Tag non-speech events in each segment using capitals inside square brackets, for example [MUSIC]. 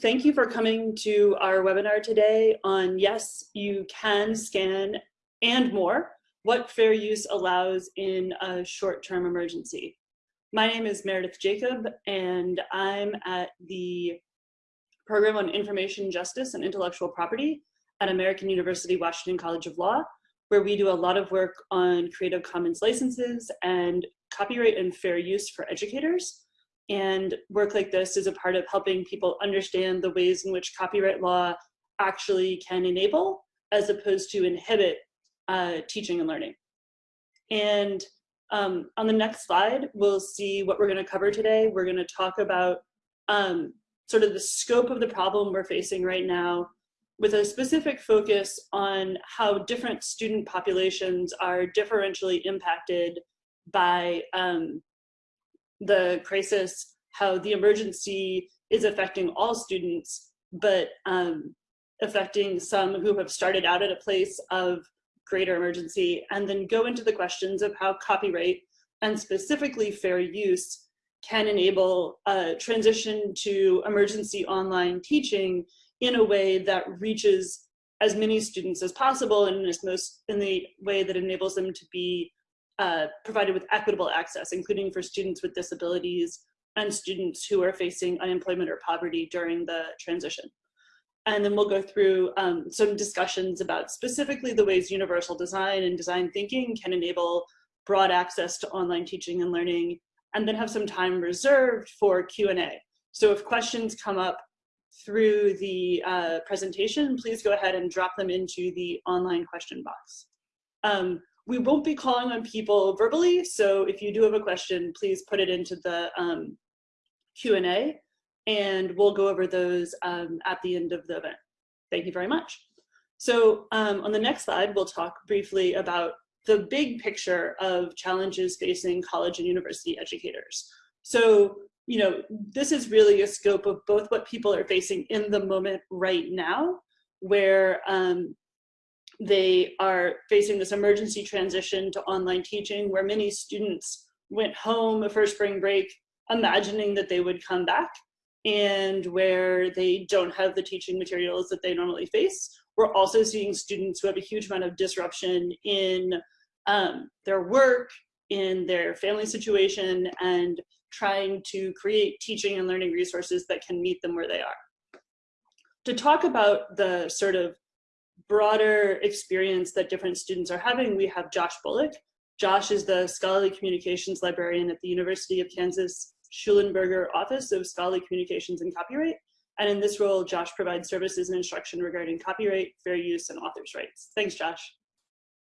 thank you for coming to our webinar today on yes, you can scan and more, what fair use allows in a short-term emergency. My name is Meredith Jacob, and I'm at the Program on Information Justice and Intellectual Property at American University Washington College of Law, where we do a lot of work on Creative Commons licenses and copyright and fair use for educators. And work like this is a part of helping people understand the ways in which copyright law actually can enable as opposed to inhibit uh, teaching and learning. And um, on the next slide, we'll see what we're gonna cover today. We're gonna talk about um, sort of the scope of the problem we're facing right now with a specific focus on how different student populations are differentially impacted by um, the crisis, how the emergency is affecting all students, but um, affecting some who have started out at a place of greater emergency, and then go into the questions of how copyright and specifically fair use can enable a transition to emergency online teaching in a way that reaches as many students as possible and in, most, in the way that enables them to be uh, provided with equitable access, including for students with disabilities and students who are facing unemployment or poverty during the transition. And then we'll go through um, some discussions about specifically the ways universal design and design thinking can enable broad access to online teaching and learning, and then have some time reserved for Q&A. So if questions come up through the uh, presentation, please go ahead and drop them into the online question box. Um, we won't be calling on people verbally, so if you do have a question, please put it into the um, Q&A, and we'll go over those um, at the end of the event. Thank you very much. So um, on the next slide, we'll talk briefly about the big picture of challenges facing college and university educators. So, you know, this is really a scope of both what people are facing in the moment right now, where um, they are facing this emergency transition to online teaching where many students went home for spring break imagining that they would come back and where they don't have the teaching materials that they normally face. We're also seeing students who have a huge amount of disruption in um, their work, in their family situation, and trying to create teaching and learning resources that can meet them where they are. To talk about the sort of broader experience that different students are having, we have Josh Bolick. Josh is the scholarly communications librarian at the University of Kansas Shulenberger Office of Scholarly Communications and Copyright. And in this role, Josh provides services and instruction regarding copyright, fair use, and author's rights. Thanks, Josh.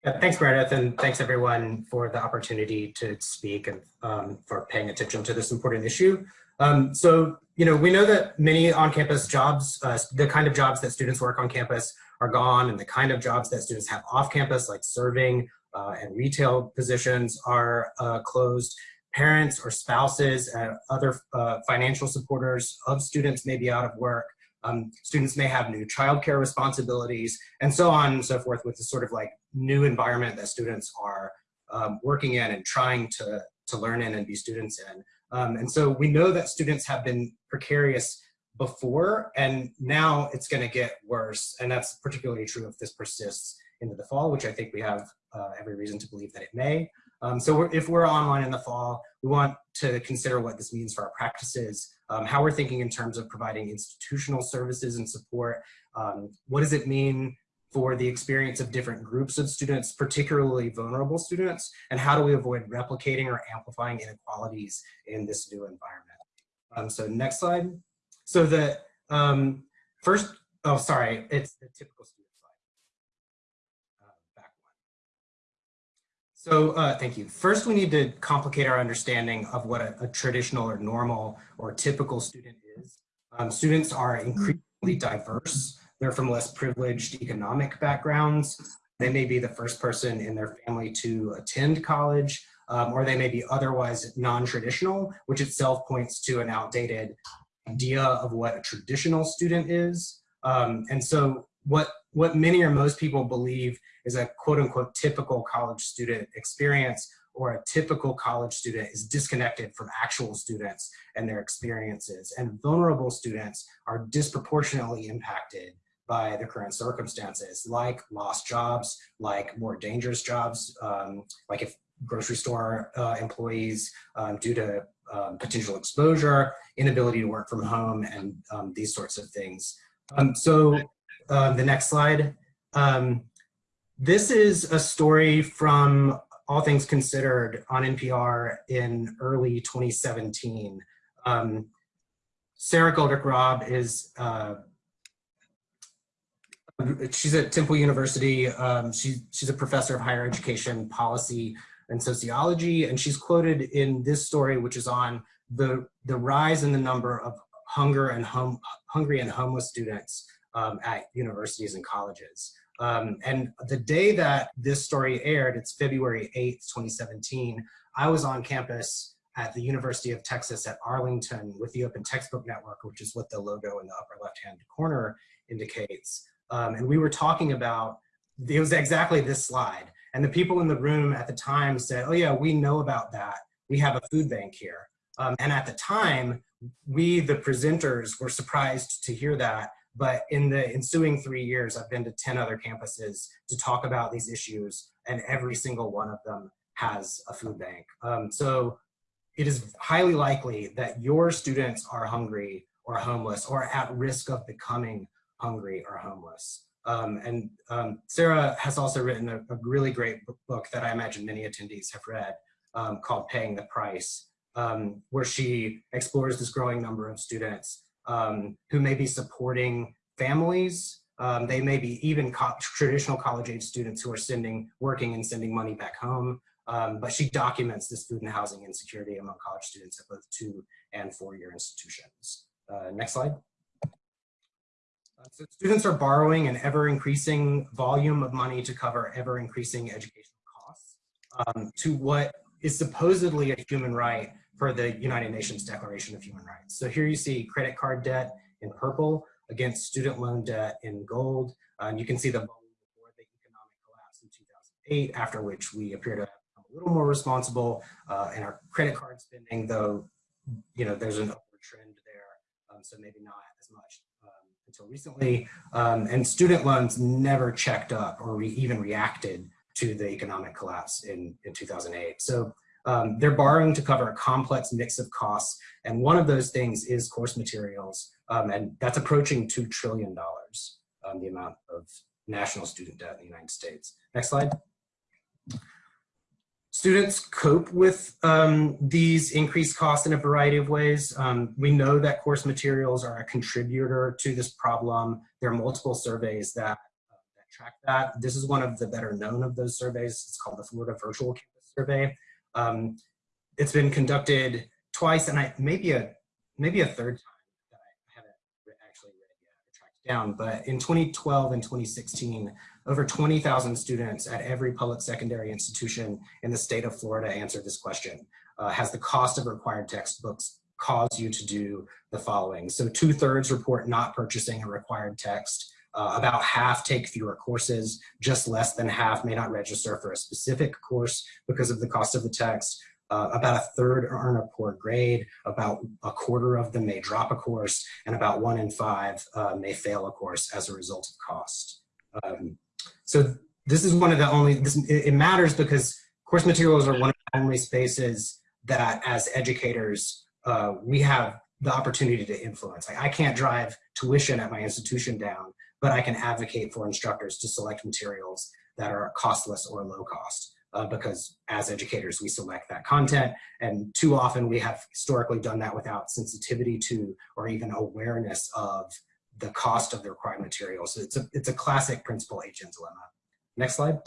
Yeah, thanks, Meredith, and thanks everyone for the opportunity to speak and um, for paying attention to this important issue. Um, so, you know, we know that many on-campus jobs, uh, the kind of jobs that students work on campus are gone and the kind of jobs that students have off campus like serving uh, and retail positions are uh, closed. Parents or spouses and other uh, financial supporters of students may be out of work. Um, students may have new childcare responsibilities and so on and so forth with the sort of like new environment that students are um, working in and trying to, to learn in and be students in. Um, and so we know that students have been precarious before, and now it's going to get worse. And that's particularly true if this persists into the fall, which I think we have uh, every reason to believe that it may. Um, so we're, if we're online in the fall, we want to consider what this means for our practices, um, how we're thinking in terms of providing institutional services and support. Um, what does it mean for the experience of different groups of students, particularly vulnerable students, and how do we avoid replicating or amplifying inequalities in this new environment? Um, so next slide. So the um, first, oh, sorry, it's the typical student slide. Uh, back one. So uh, thank you. First, we need to complicate our understanding of what a, a traditional or normal or typical student is. Um, students are increasingly diverse. They're from less privileged economic backgrounds. They may be the first person in their family to attend college, um, or they may be otherwise non-traditional, which itself points to an outdated idea of what a traditional student is. Um, and so what, what many or most people believe is a quote unquote typical college student experience or a typical college student is disconnected from actual students and their experiences. And vulnerable students are disproportionately impacted by the current circumstances, like lost jobs, like more dangerous jobs, um, like if grocery store uh, employees um, due to um, potential exposure, inability to work from home, and um, these sorts of things. Um, so the next slide. this is a story from All Things Considered on NPR in early 2017. Sara Goldrick-Rab is uh, she's at Temple University. Um, she, she's a professor of higher education policy and sociology, and she's quoted in this story, which is on the, the rise in the number of hunger and home, hungry and homeless students um, at universities and colleges. Um, and the day that this story aired, it's February 8th, 2017, I was on campus at the University of Texas at Arlington with the Open Textbook Network, which is what the logo in the upper left-hand corner indicates. Um, and we were talking about, it was exactly this slide. And the people in the room at the time said, oh yeah, we know about that. We have a food bank here. Um, and at the time, we, the presenters, were surprised to hear that. But in the ensuing three years, I've been to 10 other campuses to talk about these issues, and every single one of them has a food bank. Um, so it is highly likely that your students are hungry or homeless or at risk of becoming hungry or homeless. Um, and um, Sara has also written a, a, really great book that I imagine many attendees have read um, called Paying the Price, um, where she explores this growing number of students um, who may be supporting families. Um, they may be even co traditional college age students who are sending, working and sending money back home. but she documents this food and housing insecurity among college students at both two and four year institutions. Uh, next slide. So students are borrowing an ever increasing volume of money to cover ever increasing educational costs um, to what is supposedly a human right for the United Nations Declaration of Human Rights. So here you see credit card debt in purple against student loan debt in gold. And you can see the before the economic collapse in 2008, after which we appear to have become a little more responsible uh, in our credit card spending, though, you know, there's an upward trend there, um, so maybe not as much until recently, um, and student loans never checked up or re even reacted to the economic collapse in, in 2008. So um, they're borrowing to cover a complex mix of costs, and one of those things is course materials, um, and that's approaching $2 trillion, um, the amount of national student debt in the United States. Next slide. Students cope with um, these increased costs in a variety of ways. Um, we know that course materials are a contributor to this problem. There are multiple surveys that, uh, that track that. This is one of the better known of those surveys. It's called the Florida Virtual Campus Survey. Um, it's been conducted twice and I maybe a maybe a third time that I haven't actually read yet or tracked down. But in 2012 and 2016, over 20,000 students at every public secondary institution in the state of Florida answered this question. Uh, has the cost of required textbooks caused you to do the following? So two thirds report not purchasing a required text. Uh, about half take fewer courses, just less than half may not register for a specific course because of the cost of the text. Uh, about a third earn a poor grade, about a quarter of them may drop a course, and about one in five uh, may fail a course as a result of cost. Um, so this is one of the only, this, it matters because course materials are one of the only spaces that as educators, uh, we have the opportunity to influence. Like I can't drive tuition at my institution down, but I can advocate for instructors to select materials that are costless or low cost. Uh, because as educators, we select that content. And too often we have historically done that without sensitivity to or even awareness of the cost of the required materials. So it's a, it's a classic principal agent dilemma. Next slide.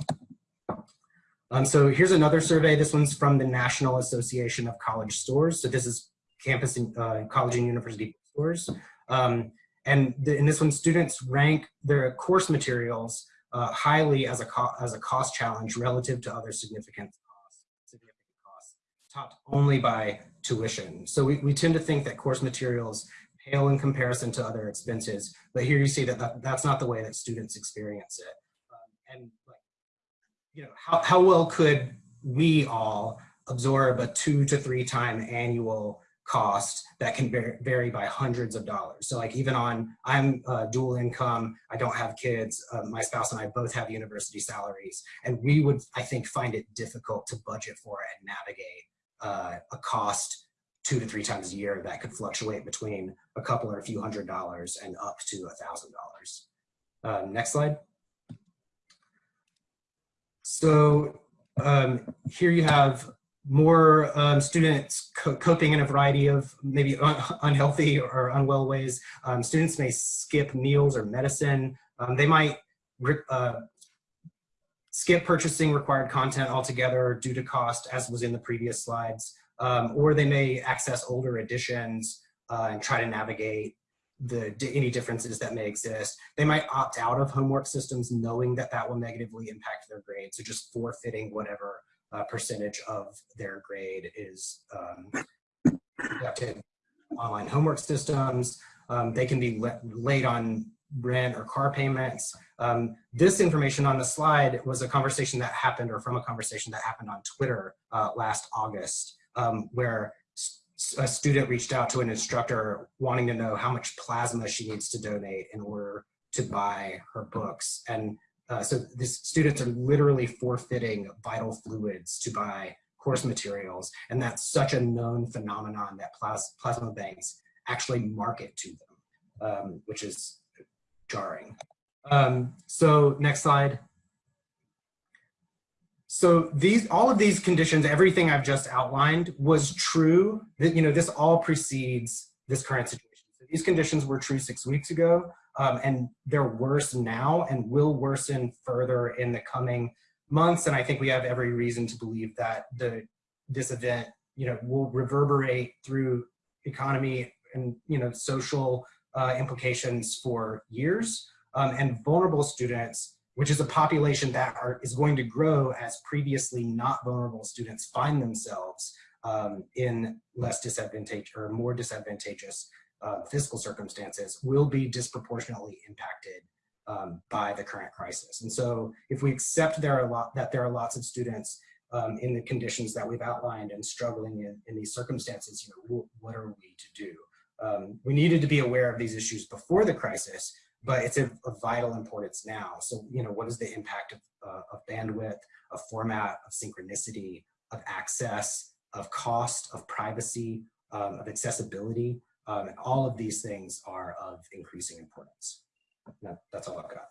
Um, so here's another survey. This one's from the National Association of College Stores. So this is campus and uh, college and university stores. Um, and the, in this one, students rank their course materials uh, highly as a, as a cost challenge relative to other significant costs, significant costs, topped only by tuition. So we, we tend to think that course materials pale in comparison to other expenses. But here you see that, that that's not the way that students experience it. Um, and like, you know, how, how well could we all absorb a two to three time annual cost that can vary by hundreds of dollars. So like even on, I'm uh, dual income, I don't have kids, uh, my spouse and I both have university salaries, and we would, I think, find it difficult to budget for and navigate uh, a cost two to three times a year that could fluctuate between a couple or a few hundred dollars and up to a thousand dollars. Um, next slide. So um, here you have more um, students co coping in a variety of maybe un unhealthy or unwell ways. Um, students may skip meals or medicine. Um, they might uh, skip purchasing required content altogether due to cost, as was in the previous slides. Um, or they may access older editions uh, and try to navigate the any differences that may exist. They might opt out of homework systems knowing that that will negatively impact their grade. So just forfeiting whatever uh, percentage of their grade is um, conducted online homework systems. Um, they can be late on rent or car payments. Um, this information on the slide was a conversation that happened or from a conversation that happened on Twitter uh, last August um, where a student reached out to an instructor wanting to know how much plasma she needs to donate in order to buy her books. And uh, so these students are literally forfeiting vital fluids to buy course materials. And that's such a known phenomenon that plas plasma banks actually market to them, um, which is jarring. Um, so next slide. So these, all of these conditions, everything I've just outlined was true. That you know, this all precedes this current situation. So these conditions were true six weeks ago, um, and they're worse now and will worsen further in the coming months. And I think we have every reason to believe that the this event, you know, will reverberate through economy and you know social uh, implications for years. Um, and vulnerable students which is a population that are, is going to grow as previously not vulnerable students find themselves um, in less disadvantageous or more disadvantageous uh, fiscal circumstances will be disproportionately impacted um, by the current crisis. And so if we accept there are a lot, that there are lots of students um, in the conditions that we've outlined and struggling in, in these circumstances, you know, what are we to do? Um, we needed to be aware of these issues before the crisis, but it's of, vital importance now. So, you know, what is the impact of, uh, of bandwidth, of format, of synchronicity, of access, of cost, of privacy, um, of accessibility, um, and all of these things are of increasing importance. That, that's all I've got.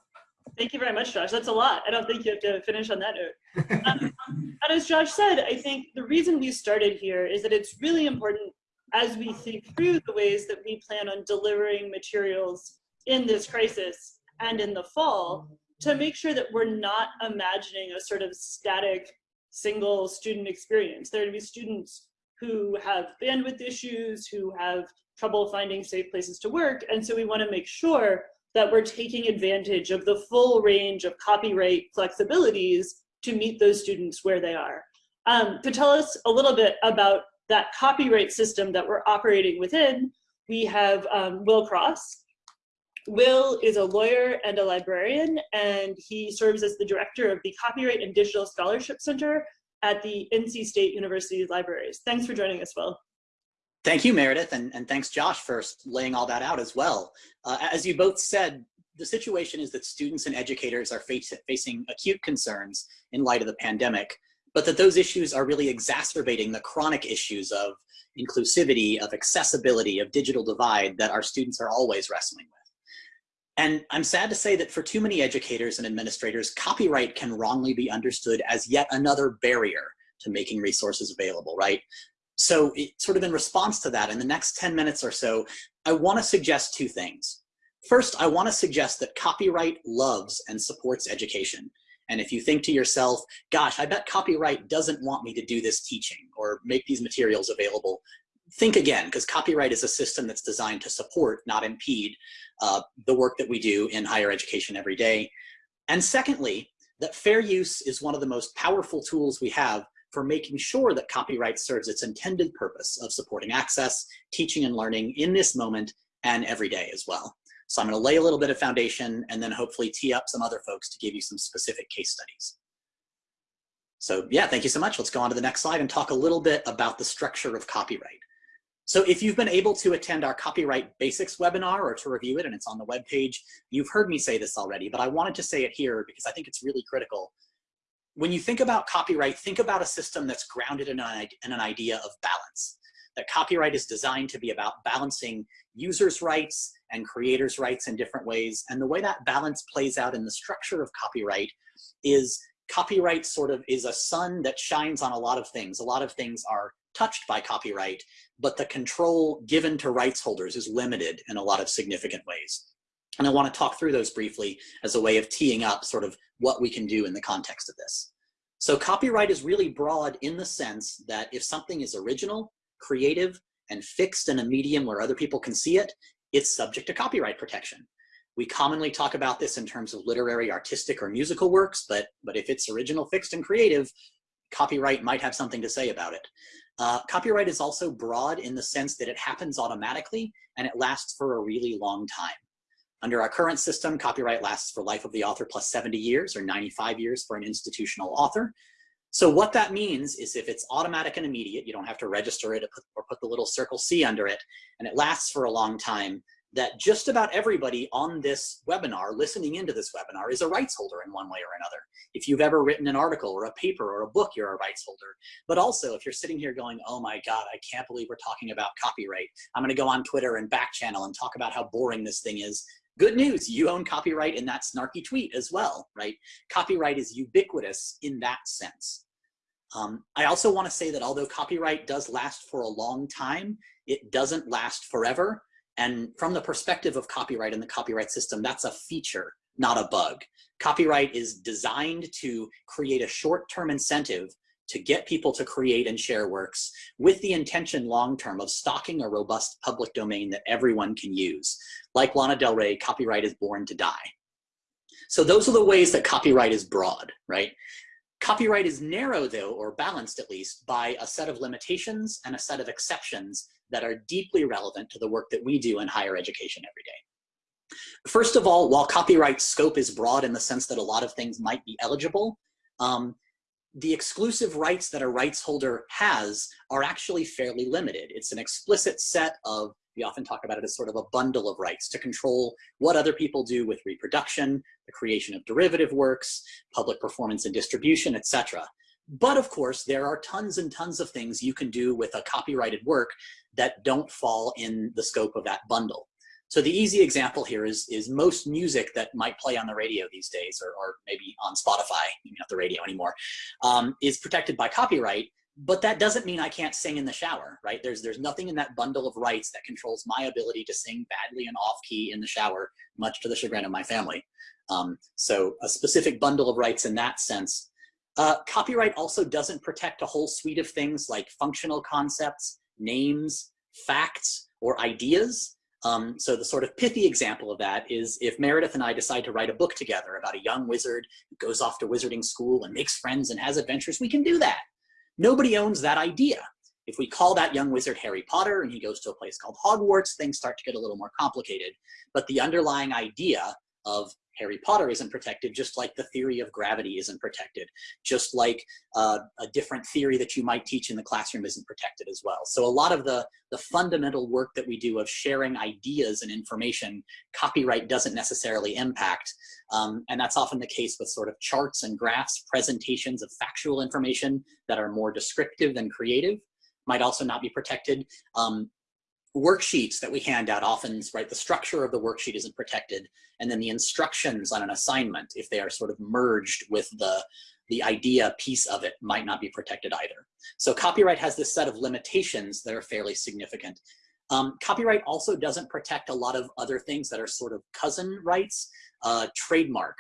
Thank you very much, Josh. That's a lot. I don't think you have to finish on that note. [LAUGHS] Um, and as Josh said, I think the reason we started here is that it's really important as we think through the ways that we plan on delivering materials in this crisis and in the fall to make sure that we're not imagining a sort of static single student experience. There are going to be students who have bandwidth issues, who have trouble finding safe places to work. And so we wanna make sure that we're taking advantage of the full range of copyright flexibilities to meet those students where they are. Um, to tell us a little bit about that copyright system that we're operating within, we have um, Will Cross, Will is a lawyer and a librarian, and he serves as the director of the Copyright and Digital Scholarship Center at the NC State University Libraries. Thanks for joining us, Will. Thank you, Meredith, and, and thanks, Josh, for laying all that out as well. Uh, as you both said, the situation is that students and educators are face, facing acute concerns in light of the pandemic, but that those issues are really exacerbating the chronic issues of inclusivity, of accessibility, of digital divide that our students are always wrestling with. And I'm sad to say that for too many educators and administrators, copyright can wrongly be understood as yet another barrier to making resources available, right? So it, sort of in response to that, in the next 10 minutes or so, I wanna suggest two things. First, I wanna suggest that copyright loves and supports education. And if you think to yourself, gosh, I bet copyright doesn't want me to do this teaching or make these materials available, think again, because copyright is a system that's designed to support, not impede, uh, the work that we do in higher education every day. And secondly, that fair use is one of the most powerful tools we have for making sure that copyright serves its intended purpose of supporting access, teaching and learning in this moment and every day as well. So I'm gonna lay a little bit of foundation and then hopefully tee up some other folks to give you some specific case studies. So yeah, thank you so much. Let's go on to the next slide and talk a little bit about the structure of copyright. So if you've been able to attend our copyright basics webinar or to review it and it's on the webpage, you've heard me say this already, but I wanted to say it here because I think it's really critical. When you think about copyright, think about a system that's grounded in an, idea of balance. That copyright is designed to be about balancing users' rights and creators' rights in different ways. And the way that balance plays out in the structure of copyright is copyright sort of is a sun that shines on a lot of things. A lot of things are touched by copyright, but the control given to rights holders is limited in a lot of significant ways. And I want to talk through those briefly as a way of teeing up sort of what we can do in the context of this. So copyright is really broad in the sense that if something is original, creative, and fixed in a medium where other people can see it, it's subject to copyright protection. We commonly talk about this in terms of literary, artistic, or musical works, but, but if it's original, fixed, and creative, copyright might have something to say about it. Uh, copyright is also broad in the sense that it happens automatically and it lasts for a really long time. Under our current system, copyright lasts for life of the author plus 70 years or 95 years for an institutional author. So what that means is if it's automatic and immediate, you don't have to register it or put, or put the little circle C under it, and it lasts for a long time, that just about everybody on this webinar, listening into this webinar, is a rights holder in one way or another. If you've ever written an article or a paper or a book, you're a rights holder. But also, if you're sitting here going, oh my God, I can't believe we're talking about copyright. I'm gonna go on Twitter and back channel and talk about how boring this thing is. Good news, you own copyright in that snarky tweet as well, right? Copyright is ubiquitous in that sense. Um, I also wanna say that although copyright does last for a long time, it doesn't last forever. And from the perspective of copyright and the copyright system, that's a feature, not a bug. Copyright is designed to create a short-term incentive to get people to create and share works with the intention long-term of stocking a robust public domain that everyone can use. Like Lana Del Rey, copyright is born to die. So those are the ways that copyright is broad, right? Copyright is narrow though, or balanced at least, by a set of limitations and a set of exceptions that are deeply relevant to the work that we do in higher education every day. First of all, while copyright scope is broad in the sense that a lot of things might be eligible, um, the exclusive rights that a rights holder has are actually fairly limited. It's an explicit set of, we often talk about it as sort of a bundle of rights to control what other people do with reproduction, the creation of derivative works, public performance and distribution, etc. But of course, there are tons and tons of things you can do with a copyrighted work that don't fall in the scope of that bundle. So the easy example here is, is most music that might play on the radio these days, or, or maybe on Spotify, maybe not the radio anymore, um, is protected by copyright, but that doesn't mean I can't sing in the shower, right? There's, there's nothing in that bundle of rights that controls my ability to sing badly and off key in the shower, much to the chagrin of my family. Um, so a specific bundle of rights in that sense. Uh, copyright also doesn't protect a whole suite of things like functional concepts, names, facts, or ideas. Um, so the sort of pithy example of that is if Meredith and I decide to write a book together about a young wizard who goes off to wizarding school and makes friends and has adventures, we can do that. Nobody owns that idea. If we call that young wizard Harry Potter and he goes to a place called Hogwarts, things start to get a little more complicated. But the underlying idea of Harry Potter isn't protected, just like the theory of gravity isn't protected, just like uh, a different theory that you might teach in the classroom isn't protected as well. So a lot of the, the fundamental work that we do of sharing ideas and information, copyright doesn't necessarily impact. Um, and that's often the case with sort of charts and graphs, presentations of factual information that are more descriptive than creative might also not be protected. Um, worksheets that we hand out often, right, the structure of the worksheet isn't protected, and then the instructions on an assignment, if they are sort of merged with the, the idea piece of it, might not be protected either. So copyright has this set of limitations that are fairly significant. Um, copyright also doesn't protect a lot of other things that are sort of cousin rights, uh, trademark,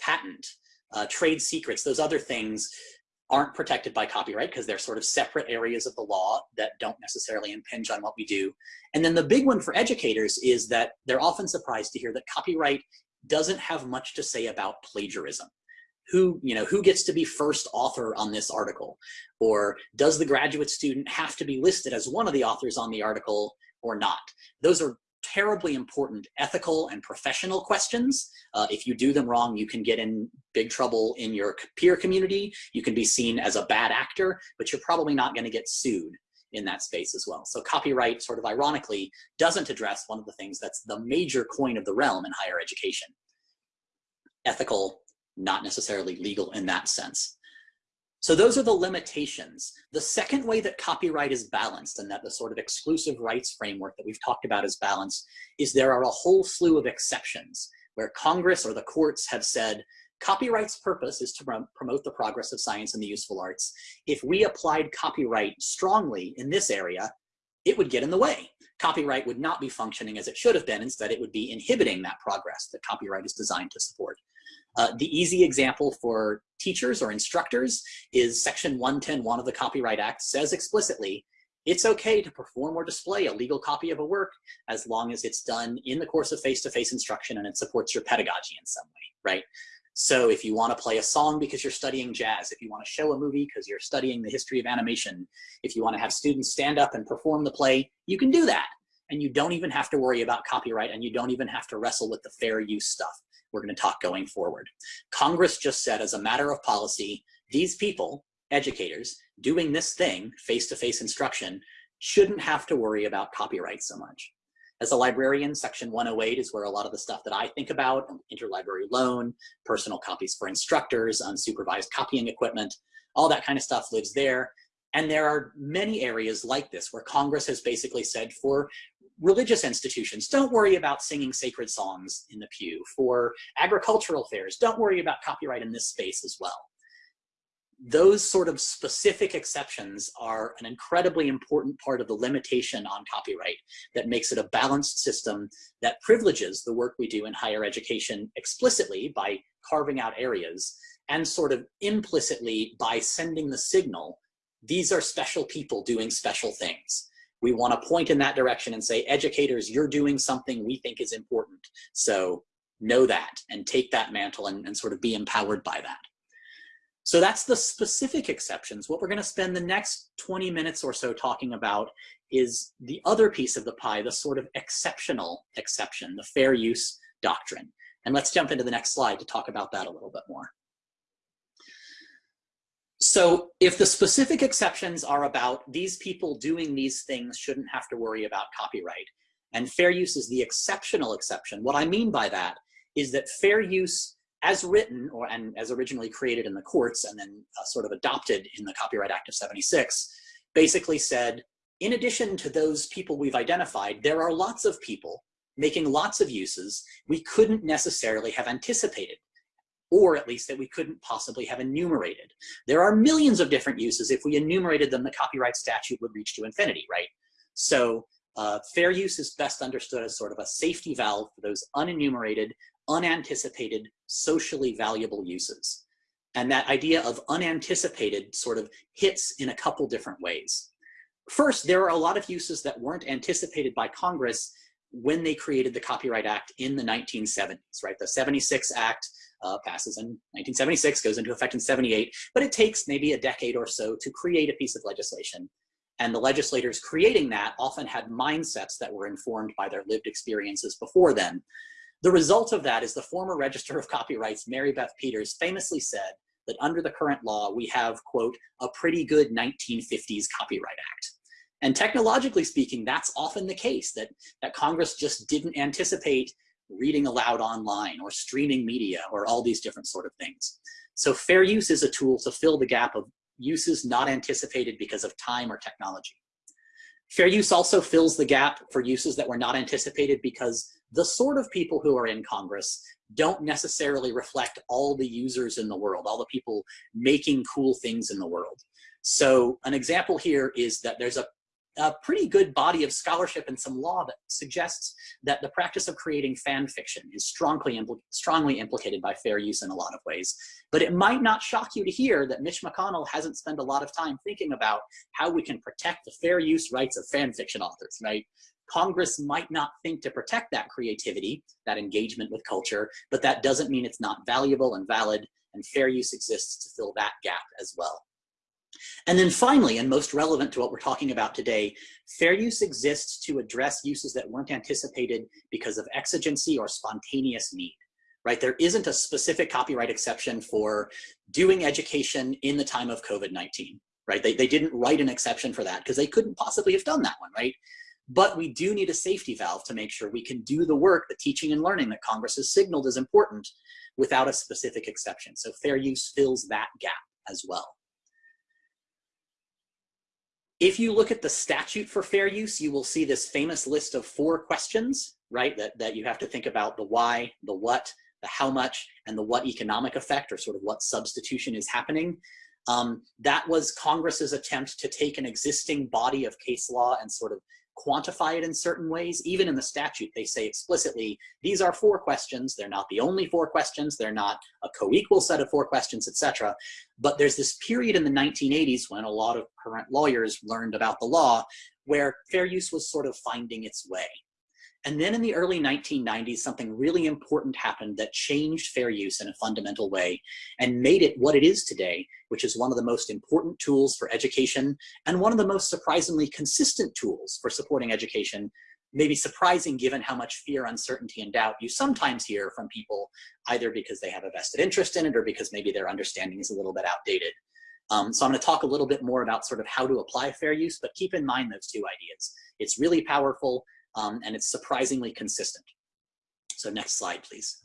patent, uh, trade secrets, those other things aren't protected by copyright because they're sort of separate areas of the law that don't necessarily impinge on what we do. And then the big one for educators is that they're often surprised to hear that copyright doesn't have much to say about plagiarism. Who, you know, who gets to be first author on this article? Or does the graduate student have to be listed as one of the authors on the article or not? Those are terribly important ethical and professional questions. Uh, if you do them wrong, you can get in big trouble in your peer community. You can be seen as a bad actor, but you're probably not going to get sued in that space as well. So copyright, sort of ironically, doesn't address one of the things that's the major coin of the realm in higher education. Ethical, not necessarily legal in that sense. So those are the limitations. The second way that copyright is balanced and that the sort of exclusive rights framework that we've talked about is balanced is there are a whole slew of exceptions where Congress or the courts have said copyright's purpose is to promote the progress of science and the useful arts. If we applied copyright strongly in this area, it would get in the way. Copyright would not be functioning as it should have been. Instead, it would be inhibiting that progress that copyright is designed to support. Uh, the easy example for teachers or instructors is section 110.1 of the Copyright Act says explicitly, it's okay to perform or display a legal copy of a work as long as it's done in the course of face-to-face -face instruction and it supports your pedagogy in some way, right? So if you want to play a song because you're studying jazz, if you want to show a movie because you're studying the history of animation, if you want to have students stand up and perform the play, you can do that. And you don't even have to worry about copyright and you don't even have to wrestle with the fair use stuff we're going to talk going forward. Congress just said as a matter of policy, these people, educators, doing this thing, face-to-face -face instruction, shouldn't have to worry about copyright so much. As a librarian, section 108 is where a lot of the stuff that I think about, interlibrary loan, personal copies for instructors, unsupervised copying equipment, all that kind of stuff lives there. And there are many areas like this where Congress has basically said for religious institutions, don't worry about singing sacred songs in the pew. For agricultural fairs, don't worry about copyright in this space as well. Those sort of specific exceptions are an incredibly important part of the limitation on copyright that makes it a balanced system that privileges the work we do in higher education explicitly by carving out areas and sort of implicitly by sending the signal, these are special people doing special things we want to point in that direction and say, educators, you're doing something we think is important. So know that and take that mantle and, and sort of be empowered by that. So that's the specific exceptions. What we're going to spend the next 20 minutes or so talking about is the other piece of the pie, the sort of exceptional exception, the fair use doctrine. And let's jump into the next slide to talk about that a little bit more. So if the specific exceptions are about these people doing these things shouldn't have to worry about copyright, and fair use is the exceptional exception, what I mean by that is that fair use as written or and as originally created in the courts and then uh, sort of adopted in the Copyright Act of 76 basically said, in addition to those people we've identified, there are lots of people making lots of uses we couldn't necessarily have anticipated or at least that we couldn't possibly have enumerated. There are millions of different uses. If we enumerated them, the copyright statute would reach to infinity, right? So uh, fair use is best understood as sort of a safety valve for those unenumerated, unanticipated, socially valuable uses. And that idea of unanticipated sort of hits in a couple different ways. First, there are a lot of uses that weren't anticipated by Congress when they created the Copyright Act in the 1970s, right? The 76 Act uh, passes in 1976, goes into effect in 78, but it takes maybe a decade or so to create a piece of legislation. And the legislators creating that often had mindsets that were informed by their lived experiences before then. The result of that is the former Register of Copyrights, Marybeth Peters, famously said that under the current law, we have, quote, a pretty good 1950s Copyright Act. And technologically speaking, that's often the case, that, that Congress just didn't anticipate reading aloud online or streaming media or all these different sort of things. So fair use is a tool to fill the gap of uses not anticipated because of time or technology. Fair use also fills the gap for uses that were not anticipated because the sort of people who are in Congress don't necessarily reflect all the users in the world, all the people making cool things in the world. So an example here is that there's a a pretty good body of scholarship and some law that suggests that the practice of creating fan fiction is strongly, impl strongly implicated by fair use in a lot of ways. But it might not shock you to hear that Mitch McConnell hasn't spent a lot of time thinking about how we can protect the fair use rights of fan fiction authors, right? Congress might not think to protect that creativity, that engagement with culture, but that doesn't mean it's not valuable and valid, and fair use exists to fill that gap as well. And then finally, and most relevant to what we're talking about today, fair use exists to address uses that weren't anticipated because of exigency or spontaneous need, right? There isn't a specific copyright exception for doing education in the time of COVID-19, right? They, they didn't write an exception for that because they couldn't possibly have done that one, right? But we do need a safety valve to make sure we can do the work, the teaching and learning that Congress has signaled is important without a specific exception. So fair use fills that gap as well. If you look at the statute for fair use, you will see this famous list of four questions, right? That, that you have to think about the why, the what, the how much, and the what economic effect, or sort of what substitution is happening. Um, that was Congress's attempt to take an existing body of case law and sort of quantify it in certain ways. Even in the statute, they say explicitly, these are four questions. They're not the only four questions. They're not a co-equal set of four questions, etc. But there's this period in the 1980s when a lot of current lawyers learned about the law where fair use was sort of finding its way. And then in the early 1990s, something really important happened that changed fair use in a fundamental way and made it what it is today, which is one of the most important tools for education and one of the most surprisingly consistent tools for supporting education, maybe surprising given how much fear, uncertainty, and doubt you sometimes hear from people, either because they have a vested interest in it or because maybe their understanding is a little bit outdated. Um, so I'm gonna talk a little bit more about sort of how to apply fair use, but keep in mind those two ideas. It's really powerful um, and it's surprisingly consistent. So next slide, please.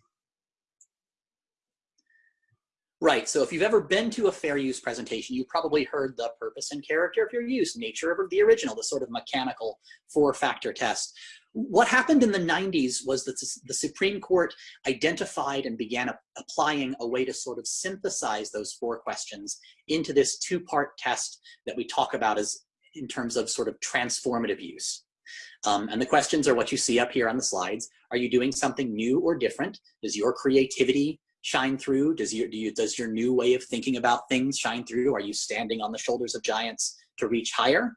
Right, so if you've ever been to a fair use presentation, you probably heard the purpose and character of your use, nature of the original, the sort of mechanical four-factor test. What happened in the 90s was that the Supreme Court identified and began applying a way to sort of synthesize those four questions into this two-part test that we talk about as in terms of sort of transformative use. Um, and the questions are what you see up here on the slides. Are you doing something new or different? Does your creativity shine through? Does your, do you, does your new way of thinking about things shine through? Are you standing on the shoulders of giants to reach higher?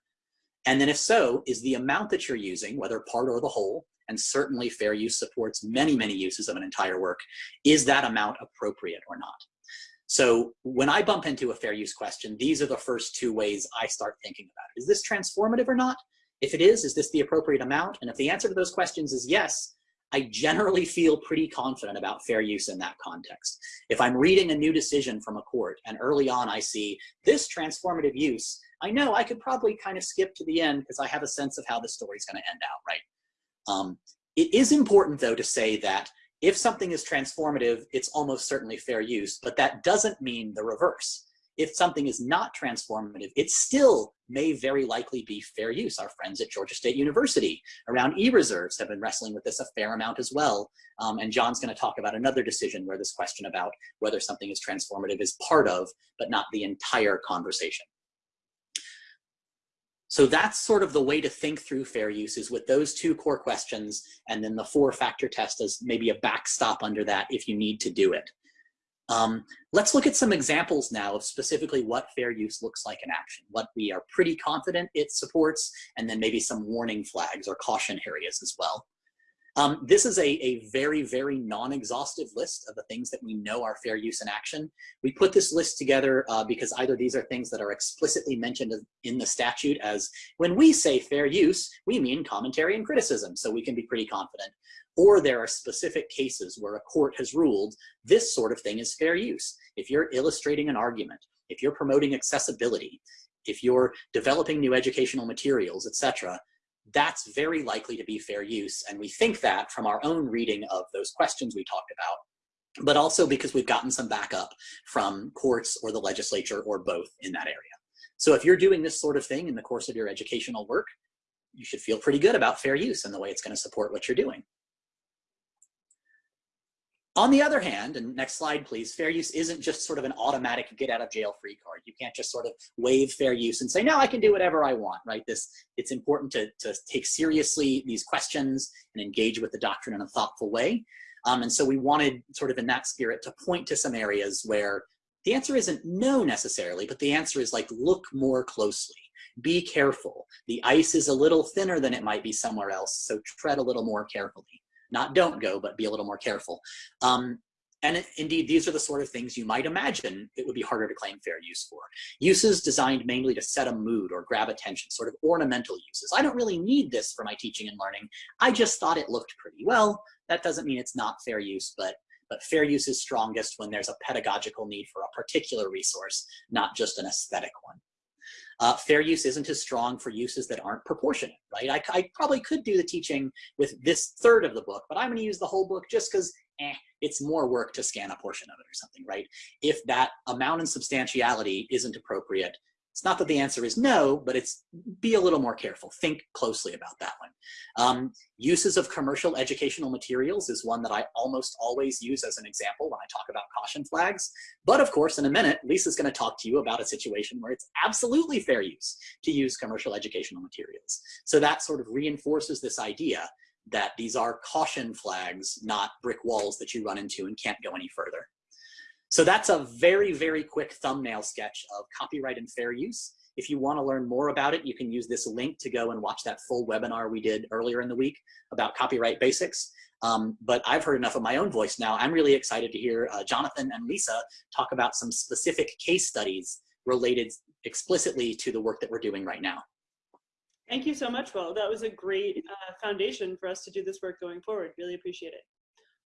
And then if so, is the amount that you're using, whether part or the whole, and certainly fair use supports many, many uses of an entire work, is that amount appropriate or not? So when I bump into a fair use question, these are the first two ways I start thinking about it. Is this transformative or not? If it is, is this the appropriate amount? And if the answer to those questions is yes, I generally feel pretty confident about fair use in that context. If I'm reading a new decision from a court and early on I see this transformative use, I know I could probably kind of skip to the end because I have a sense of how the story's going to end out, right? Um, it is important, though, to say that if something is transformative, it's almost certainly fair use, but that doesn't mean the reverse if something is not transformative, it still may very likely be fair use. Our friends at Georgia State University around e-reserves have been wrestling with this a fair amount as well. Um, and John's gonna talk about another decision where this question about whether something is transformative is part of, but not the entire conversation. So that's sort of the way to think through fair use is with those two core questions and then the four factor test as maybe a backstop under that if you need to do it. Um, let's look at some examples now of specifically what fair use looks like in action, what we are pretty confident it supports, and then maybe some warning flags or caution areas as well. Um, this is a, a very, very non-exhaustive list of the things that we know are fair use in action. We put this list together uh, because either these are things that are explicitly mentioned in the statute as when we say fair use, we mean commentary and criticism, so we can be pretty confident. Or there are specific cases where a court has ruled this sort of thing is fair use. If you're illustrating an argument, if you're promoting accessibility, if you're developing new educational materials, etc., that's very likely to be fair use. And we think that from our own reading of those questions we talked about, but also because we've gotten some backup from courts or the legislature or both in that area. So if you're doing this sort of thing in the course of your educational work, you should feel pretty good about fair use and the way it's gonna support what you're doing. On the other hand, and next slide, please, fair use isn't just sort of an automatic get out of jail free card. You can't just sort of waive fair use and say, no, I can do whatever I want, right? This, it's important to, to take seriously these questions and engage with the doctrine in a thoughtful way. Um, and so we wanted sort of in that spirit to point to some areas where the answer isn't no necessarily, but the answer is like, look more closely be careful. The ice is a little thinner than it might be somewhere else, so tread a little more carefully not don't go, but be a little more careful. Um, and indeed, these are the sort of things you might imagine it would be harder to claim fair use for. Uses designed mainly to set a mood or grab attention, sort of ornamental uses. I don't really need this for my teaching and learning. I just thought it looked pretty well. That doesn't mean it's not fair use, but, but fair use is strongest when there's a pedagogical need for a particular resource, not just an aesthetic one. Uh, fair use isn't as strong for uses that aren't proportionate, right? I, I, probably could do the teaching with this third of the book, but I'm gonna use the whole book just because eh, it's more work to scan a portion of it or something, right? If that amount and substantiality isn't appropriate, it's not that the answer is no, but it's be a little more careful. Think closely about that one. Um, uses of commercial educational materials is one that I almost always use as an example when I talk about caution flags. But of course, in a minute, Lisa's gonna talk to you about a situation where it's absolutely fair use to use commercial educational materials. So that sort of reinforces this idea that these are caution flags, not brick walls that you run into and can't go any further. So that's a very, very quick thumbnail sketch of copyright and fair use. If you want to learn more about it, you can use this link to go and watch that full webinar we did earlier in the week about copyright basics. Um, but I've heard enough of my own voice now. I'm really excited to hear uh, Jonathan and Lisa talk about some specific case studies related explicitly to the work that we're doing right now. Thank you so much, Will. That was a great uh, foundation for us to do this work going forward. Really appreciate it.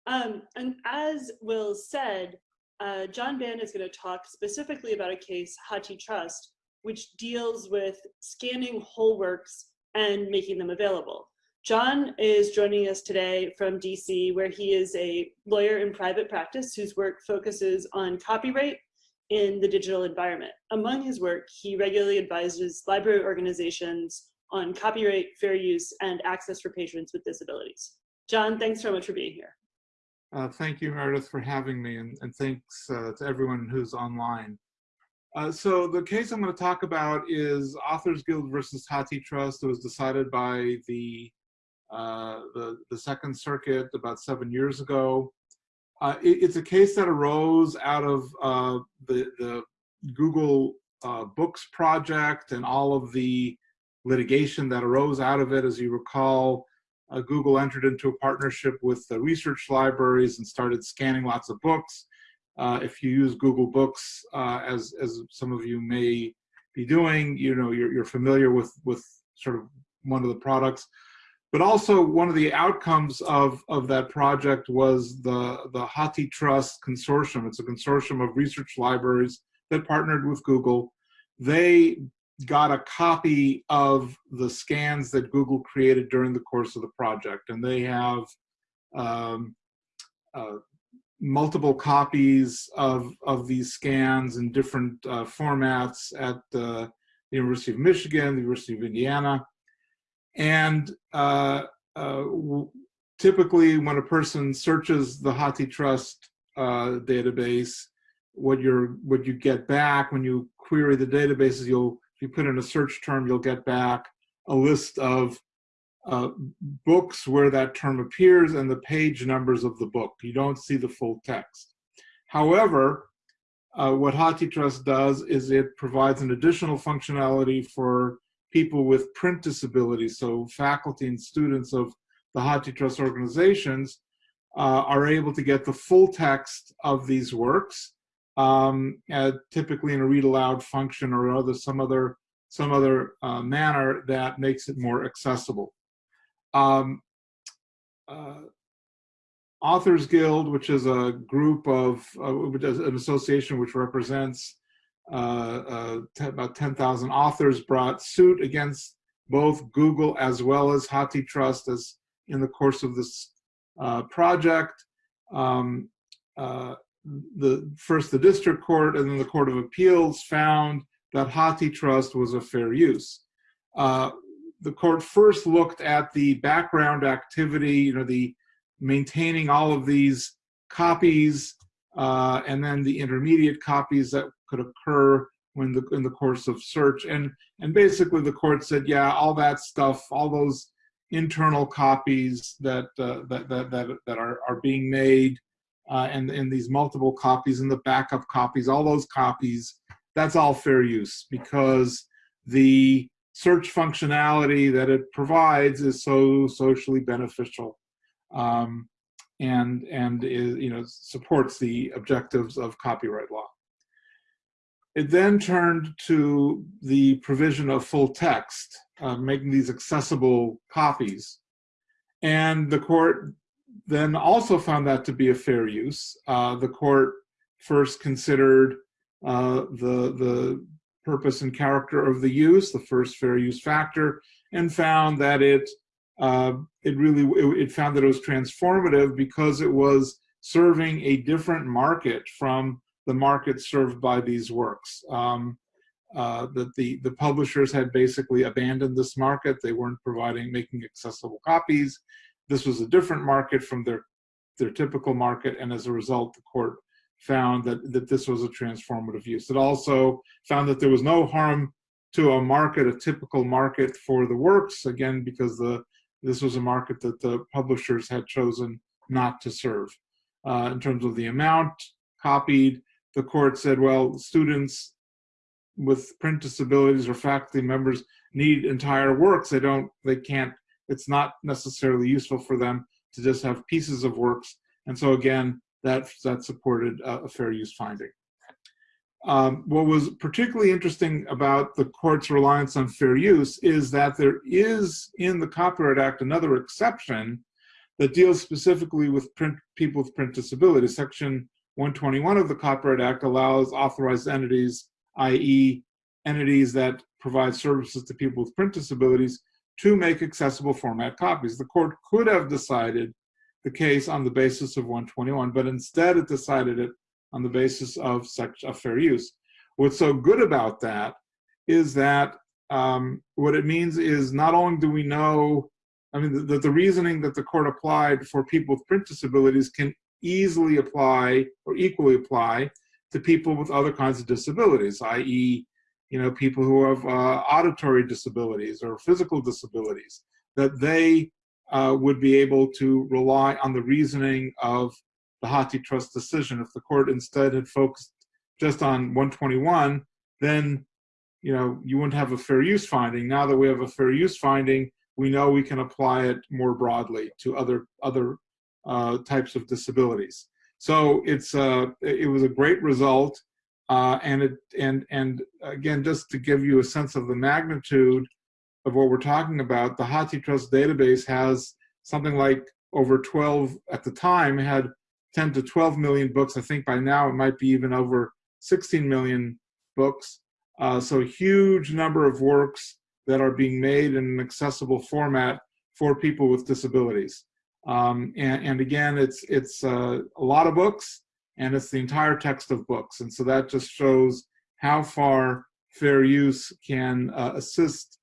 Um, and as Will said, uh, John Band is going to talk specifically about a case, HathiTrust, which deals with scanning whole works and making them available. John is joining us today from DC, where he is a lawyer in private practice whose work focuses on copyright in the digital environment. Among his work, he regularly advises library organizations on copyright, fair use, and access for patrons with disabilities. John, thanks so much for being here. Uh, thank you, Meredith, for having me, and, and thanks uh, to everyone who's online. Uh, so the case I'm going to talk about is Authors Guild versus HathiTrust. It was decided by the, uh, the, the Second Circuit about seven years ago. Uh, it, it's a case that arose out of uh, the, the Google Books project and all of the litigation that arose out of it. As you recall, uh, Google entered into a partnership with the research libraries and started scanning lots of books. Uh, if you use Google Books, uh, as, as some of you may be doing, you know, you're, you're familiar with, with sort of one of the products. But also one of the outcomes of, of that project was the, the HathiTrust Consortium. It's a consortium of research libraries that partnered with Google. They got a copy of the scans that Google created during the course of the project. And they have um, uh, multiple copies of, of these scans in different uh, formats at uh, the University of Michigan, the University of Indiana. And uh, uh, typically when a person searches the HathiTrust uh, database, what you're what you get back when you query the databases, you'll if you put in a search term, you'll get back a list of uh, books where that term appears and the page numbers of the book. You don't see the full text. However, uh, what HathiTrust does is it provides an additional functionality for people with print disabilities. So faculty and students of the HathiTrust organizations uh, are able to get the full text of these works um, uh, typically in a read aloud function or other some other some other uh, manner that makes it more accessible. Um, uh, Authors Guild, which is a group of uh, an association which represents uh, uh, about 10,000 authors, brought suit against both Google as well as HathiTrust as in the course of this project. Um, the first the district court and then the court of appeals found that HathiTrust was a fair use. Uh, the court first looked at the background activity, you know, the maintaining all of these copies uh, and then the intermediate copies that could occur when the in the course of search and and basically the court said yeah all that stuff all those internal copies that uh, that, that that that are are being made uh, and, and these multiple copies and the backup copies, all those copies, that's all fair use because the search functionality that it provides is so socially beneficial. Um, and and is you know supports the objectives of copyright law. It then turned to the provision of full text, uh, making these accessible copies, and the court then also found that to be a fair use. Uh, the court first considered uh, the the purpose and character of the use, the first fair use factor, and found that it uh, it really it, it, found that it was transformative because it was serving a different market from the market served by these works. Um, uh, that the the publishers had basically abandoned this market; they weren't providing making accessible copies. This was a different market from their their typical market, and as a result, the court found that that this was a transformative use. It also found that there was no harm to a market, a typical market for the works, again because the this was a market that the publishers had chosen not to serve. Uh, in terms of the amount copied, the court said, well, students with print disabilities or faculty members need entire works. They don't, they can't, it's not necessarily useful for them to just have pieces of works. And so again, that, that supported a, a fair use finding. Um, what was particularly interesting about the court's reliance on fair use is that there is in the Copyright Act another exception that deals specifically with print, people with print disabilities. Section 121 of the Copyright Act allows authorized entities, i.e. entities that provide services to people with print disabilities, to make accessible format copies. The court could have decided the case on the basis of 121, but instead it decided it on the basis of such a fair use. What's so good about that is that um, what it means is not only do we know, I mean, that the, the reasoning that the court applied for people with print disabilities can easily apply or equally apply to people with other kinds of disabilities, i.e., you know, people who have uh, auditory disabilities or physical disabilities, that they uh, would be able to rely on the reasoning of the HathiTrust decision. If the court instead had focused just on 121, then you know you wouldn't have a fair use finding. Now that we have a fair use finding, we know we can apply it more broadly to other other uh, types of disabilities. So it's uh, it was a great result, uh, and it and and again just to give you a sense of the magnitude of what we're talking about, the HathiTrust database has something like over 12 at the time had 10 to 12 million books. I think by now it might be even over 16 million books. Uh, so huge number of works that are being made in an accessible format for people with disabilities. Um, and, and, again, it's, it's uh, a lot of books and it's the entire text of books. And so that just shows how far fair use can uh, assist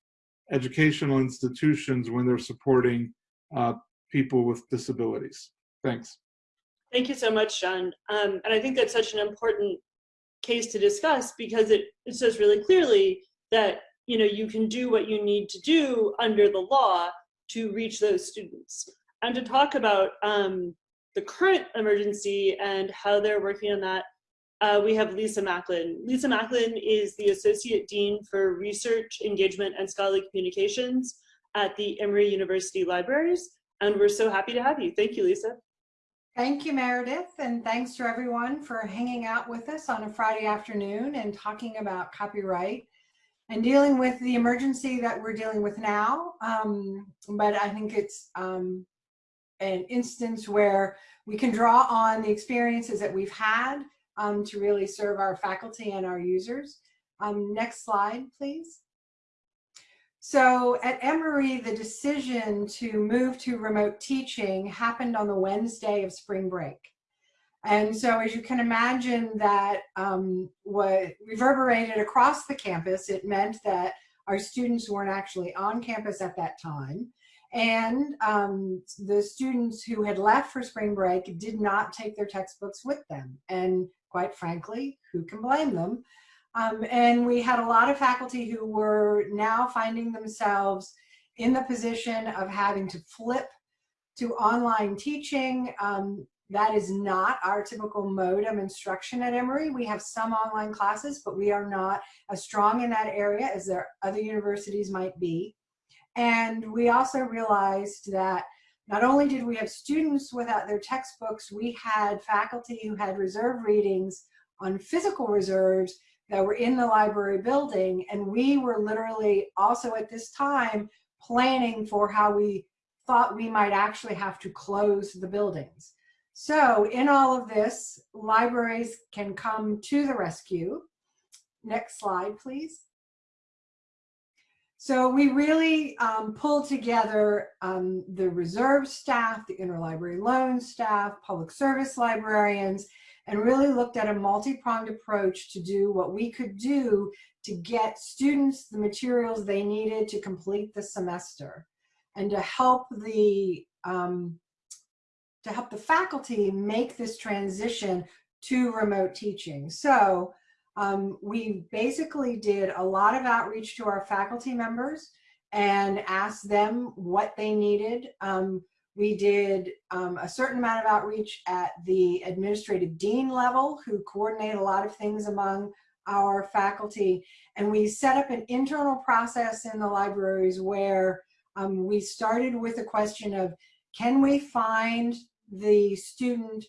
educational institutions when they're supporting uh, people with disabilities. Thanks. Thank you so much, John. Um, and I think that's such an important case to discuss because it, it says really clearly that you know you can do what you need to do under the law to reach those students. And to talk about um, the current emergency and how they're working on that, uh, we have Lisa Macklin. Lisa Macklin is the Associate Dean for Research, Engagement, and Scholarly Communications at the Emory University Libraries. And we're so happy to have you. Thank you, Lisa. Thank you, Meredith, and thanks to everyone for hanging out with us on a Friday afternoon and talking about copyright and dealing with the emergency that we're dealing with now. Um, but I think it's um, an instance where we can draw on the experiences that we've had um, to really serve our faculty and our users. Um, next slide, please. So at Emory, the decision to move to remote teaching happened on the Wednesday of spring break. And so as you can imagine that um, what reverberated across the campus, it meant that our students weren't actually on campus at that time. And um, the students who had left for spring break did not take their textbooks with them. And quite frankly, who can blame them? Um, and we had a lot of faculty who were now finding themselves in the position of having to flip to online teaching. Um, that is not our typical mode of instruction at Emory. We have some online classes, but we are not as strong in that area as other universities might be. And we also realized that not only did we have students without their textbooks, we had faculty who had reserve readings on physical reserves that were in the library building. And we were literally also at this time planning for how we thought we might actually have to close the buildings. So in all of this, libraries can come to the rescue. Next slide, please. So we really um, pulled together um, the reserve staff, the interlibrary loan staff, public service librarians, and really looked at a multi-pronged approach to do what we could do to get students the materials they needed to complete the semester and to help the um, to help the faculty make this transition to remote teaching. So um, we basically did a lot of outreach to our faculty members and asked them what they needed. Um, we did um, a certain amount of outreach at the administrative dean level who coordinate a lot of things among our faculty. And we set up an internal process in the libraries where um, we started with a question of, can we find the student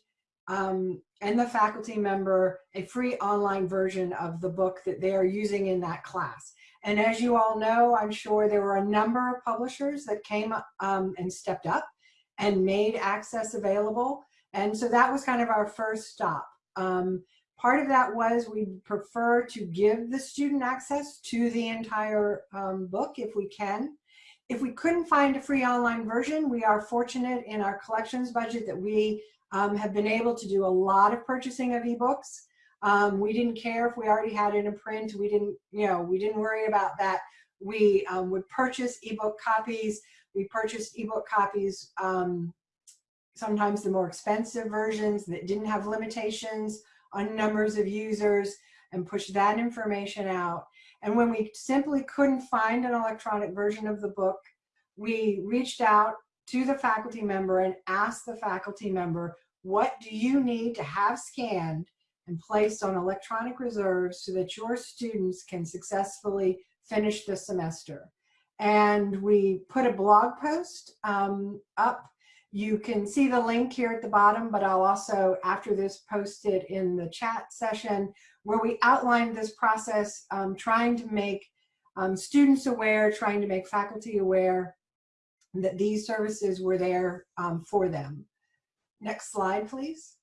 um, and the faculty member a free online version of the book that they are using in that class. And as you all know, I'm sure there were a number of publishers that came um, and stepped up and made access available. And so that was kind of our first stop. Um, part of that was we prefer to give the student access to the entire um, book if we can. If we couldn't find a free online version, we are fortunate in our collections budget that we um, have been able to do a lot of purchasing of ebooks. Um, we didn't care if we already had it in print. We didn't, you know, we didn't worry about that. We um, would purchase ebook copies. We purchased ebook copies, um, sometimes the more expensive versions that didn't have limitations on numbers of users and push that information out. And when we simply couldn't find an electronic version of the book, we reached out to the faculty member and ask the faculty member, what do you need to have scanned and placed on electronic reserves so that your students can successfully finish the semester? And we put a blog post um, up. You can see the link here at the bottom, but I'll also, after this, post it in the chat session where we outlined this process, um, trying to make um, students aware, trying to make faculty aware that these services were there um, for them. Next slide, please.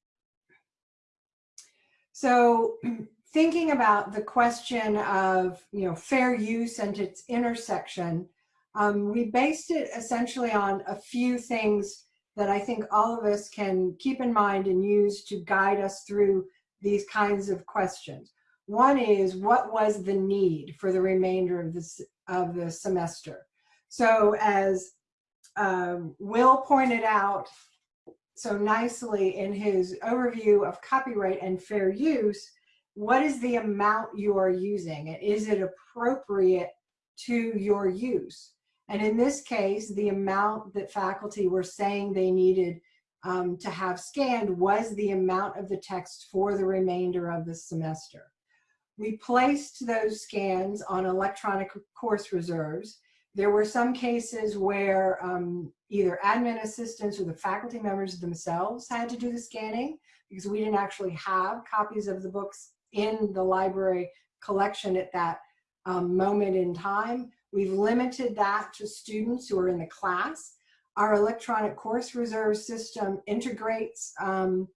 So [CLEARS THROAT] thinking about the question of you know fair use and its intersection, um, we based it essentially on a few things that I think all of us can keep in mind and use to guide us through these kinds of questions. One is what was the need for the remainder of this of the semester? So as um, Will pointed out so nicely in his overview of copyright and fair use, what is the amount you are using and is it appropriate to your use? And in this case, the amount that faculty were saying they needed um, to have scanned was the amount of the text for the remainder of the semester. We placed those scans on electronic course reserves there were some cases where um, either admin assistants or the faculty members themselves had to do the scanning because we didn't actually have copies of the books in the library collection at that um, moment in time. We've limited that to students who are in the class. Our electronic course reserve system integrates um,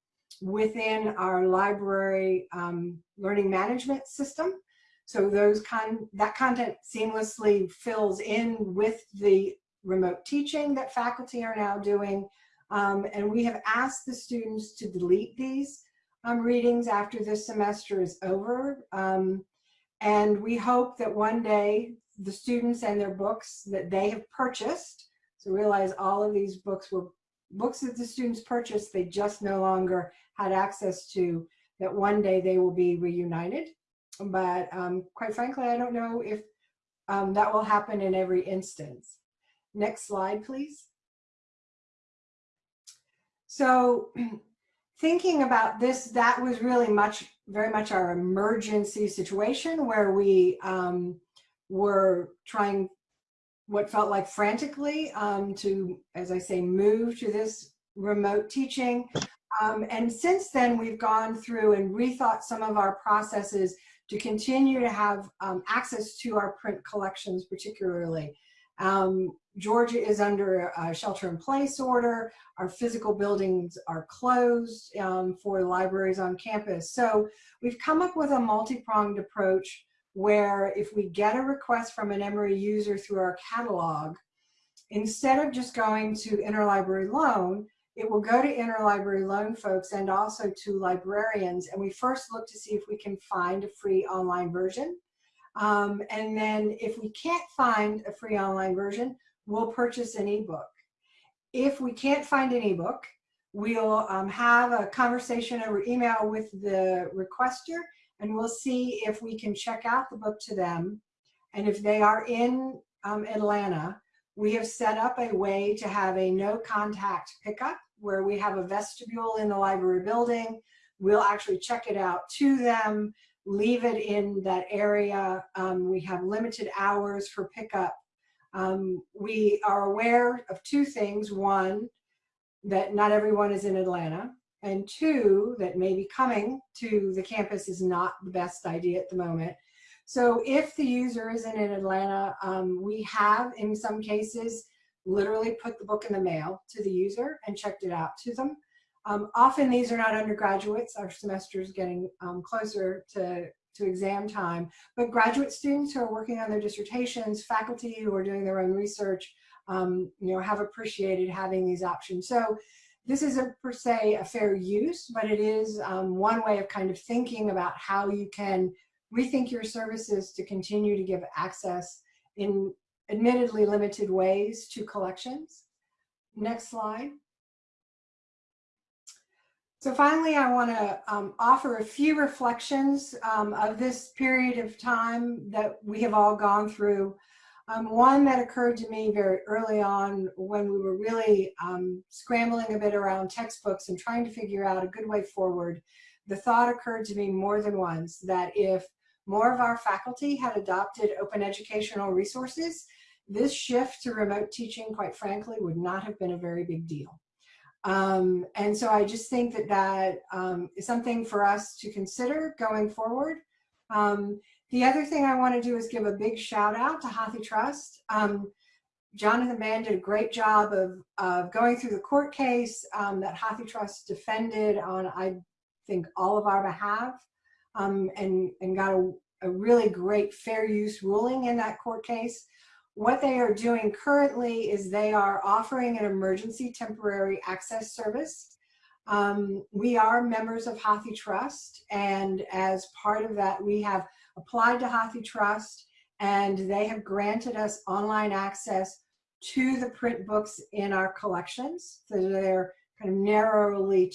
within our library um, learning management system. So those con that content seamlessly fills in with the remote teaching that faculty are now doing. Um, and we have asked the students to delete these um, readings after this semester is over. Um, and we hope that one day the students and their books that they have purchased, so realize all of these books were books that the students purchased, they just no longer had access to, that one day they will be reunited but um, quite frankly, I don't know if um, that will happen in every instance. Next slide, please. So [CLEARS THROAT] thinking about this, that was really much, very much our emergency situation where we um, were trying what felt like frantically um, to, as I say, move to this remote teaching. Um, and since then, we've gone through and rethought some of our processes to continue to have um, access to our print collections particularly. Um, Georgia is under a shelter in place order. Our physical buildings are closed um, for libraries on campus. So we've come up with a multi-pronged approach where if we get a request from an Emory user through our catalog, instead of just going to interlibrary loan, it will go to interlibrary loan folks and also to librarians. And we first look to see if we can find a free online version. Um, and then if we can't find a free online version, we'll purchase an ebook. If we can't find an ebook, we'll um, have a conversation over email with the requester and we'll see if we can check out the book to them. And if they are in um, Atlanta, we have set up a way to have a no contact pickup where we have a vestibule in the library building. We'll actually check it out to them, leave it in that area. Um, we have limited hours for pickup. Um, we are aware of two things. One, that not everyone is in Atlanta. And two, that maybe coming to the campus is not the best idea at the moment. So if the user isn't in Atlanta, um, we have in some cases literally put the book in the mail to the user and checked it out to them. Um, often these are not undergraduates. Our semester is getting um, closer to, to exam time, but graduate students who are working on their dissertations, faculty who are doing their own research, um, you know, have appreciated having these options. So this isn't per se a fair use, but it is um, one way of kind of thinking about how you can rethink your services to continue to give access in admittedly limited ways to collections. Next slide. So finally, I want to um, offer a few reflections um, of this period of time that we have all gone through. Um, one that occurred to me very early on when we were really um, scrambling a bit around textbooks and trying to figure out a good way forward. The thought occurred to me more than once that if more of our faculty had adopted open educational resources, this shift to remote teaching, quite frankly, would not have been a very big deal. Um, and so I just think that that um, is something for us to consider going forward. Um, the other thing I want to do is give a big shout out to HathiTrust. Um, Jonathan Band did a great job of, of going through the court case um, that HathiTrust defended on, I think, all of our behalf um, and, and got a, a really great fair use ruling in that court case. What they are doing currently is they are offering an emergency temporary access service. Um, we are members of HathiTrust, and as part of that, we have applied to HathiTrust, and they have granted us online access to the print books in our collections. So they're kind of narrowly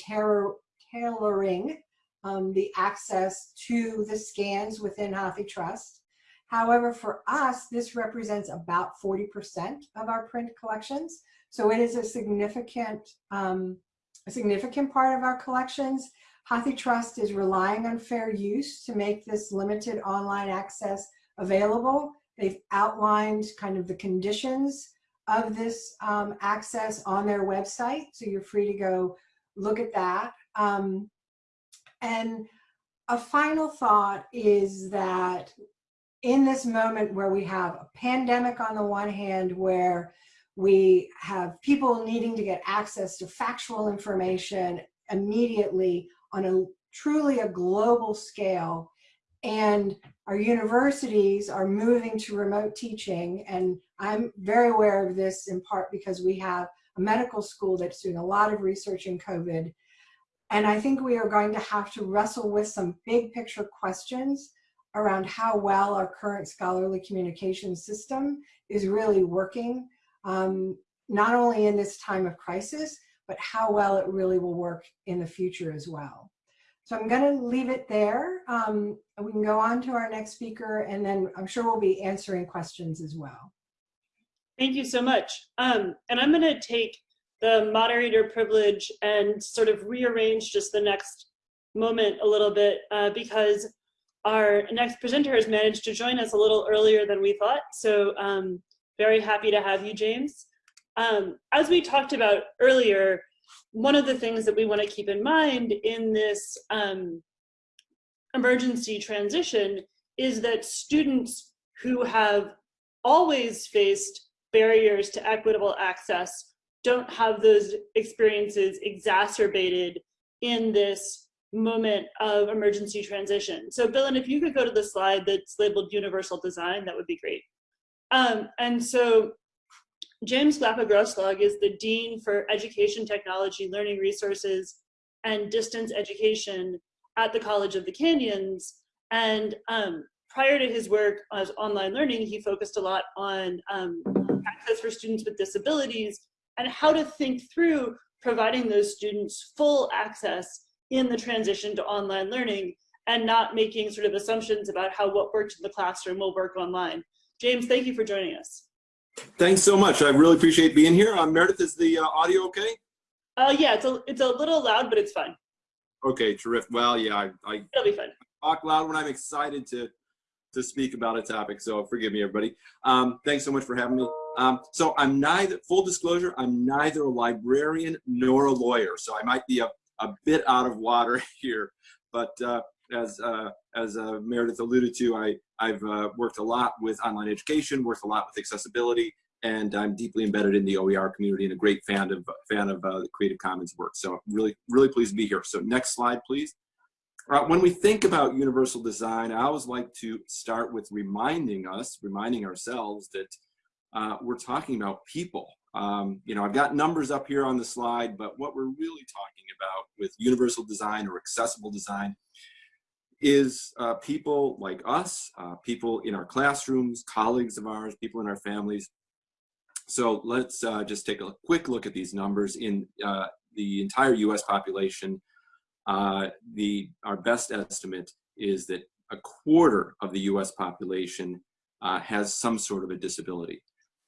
tailoring um, the access to the scans within HathiTrust. However, for us, this represents about 40% of our print collections. So it is a significant, um, a significant part of our collections. HathiTrust is relying on fair use to make this limited online access available. They've outlined kind of the conditions of this um, access on their website. So you're free to go look at that. Um, and a final thought is that in this moment where we have a pandemic on the one hand, where we have people needing to get access to factual information immediately on a truly a global scale, and our universities are moving to remote teaching, and I'm very aware of this in part because we have a medical school that's doing a lot of research in COVID, and I think we are going to have to wrestle with some big picture questions around how well our current scholarly communication system is really working, um, not only in this time of crisis, but how well it really will work in the future as well. So I'm going to leave it there. Um, we can go on to our next speaker, and then I'm sure we'll be answering questions as well. Thank you so much. Um, and I'm going to take the moderator privilege and sort of rearrange just the next moment a little bit uh, because our next presenter has managed to join us a little earlier than we thought. So um, Very happy to have you, James. Um, as we talked about earlier, one of the things that we want to keep in mind in this um, emergency transition is that students who have always faced barriers to equitable access don't have those experiences exacerbated in this moment of emergency transition. So Bill, and if you could go to the slide that's labeled universal design, that would be great. Um, and so James Glapa-Grossklag is the Dean for Education, Technology, Learning Resources, and Distance Education at the College of the Canyons. And um, prior to his work as online learning, he focused a lot on um, access for students with disabilities and how to think through providing those students full access in the transition to online learning and not making sort of assumptions about how what worked in the classroom will work online. James, thank you for joining us. Thanks so much. I really appreciate being here. Um, Meredith, is the uh, audio okay? Uh, yeah, it's a, it's a little loud, but it's fine. Okay, terrific. Well, yeah, I, I It'll be fine. talk loud when I'm excited to to speak about a topic, so forgive me, everybody. Um, thanks so much for having me. Um, so I'm neither, full disclosure, I'm neither a librarian nor a lawyer, so I might be a, a bit out of water [LAUGHS] here, but uh, as uh, as uh, Meredith alluded to, I, I've uh, worked a lot with online education, worked a lot with accessibility, and I'm deeply embedded in the OER community and a great fan of fan of uh, the Creative Commons work. So really, really pleased to be here. So next slide, please. Uh, when we think about universal design, I always like to start with reminding us, reminding ourselves that we're talking about people. Um, you know, I've got numbers up here on the slide, but what we're really talking about with universal design or accessible design is uh, people like us, uh, people in our classrooms, colleagues of ours, people in our families. So let's uh, just take a quick look at these numbers. In uh, the entire US population, uh, the our best estimate is that a quarter of the U.S. population uh, has some sort of a disability.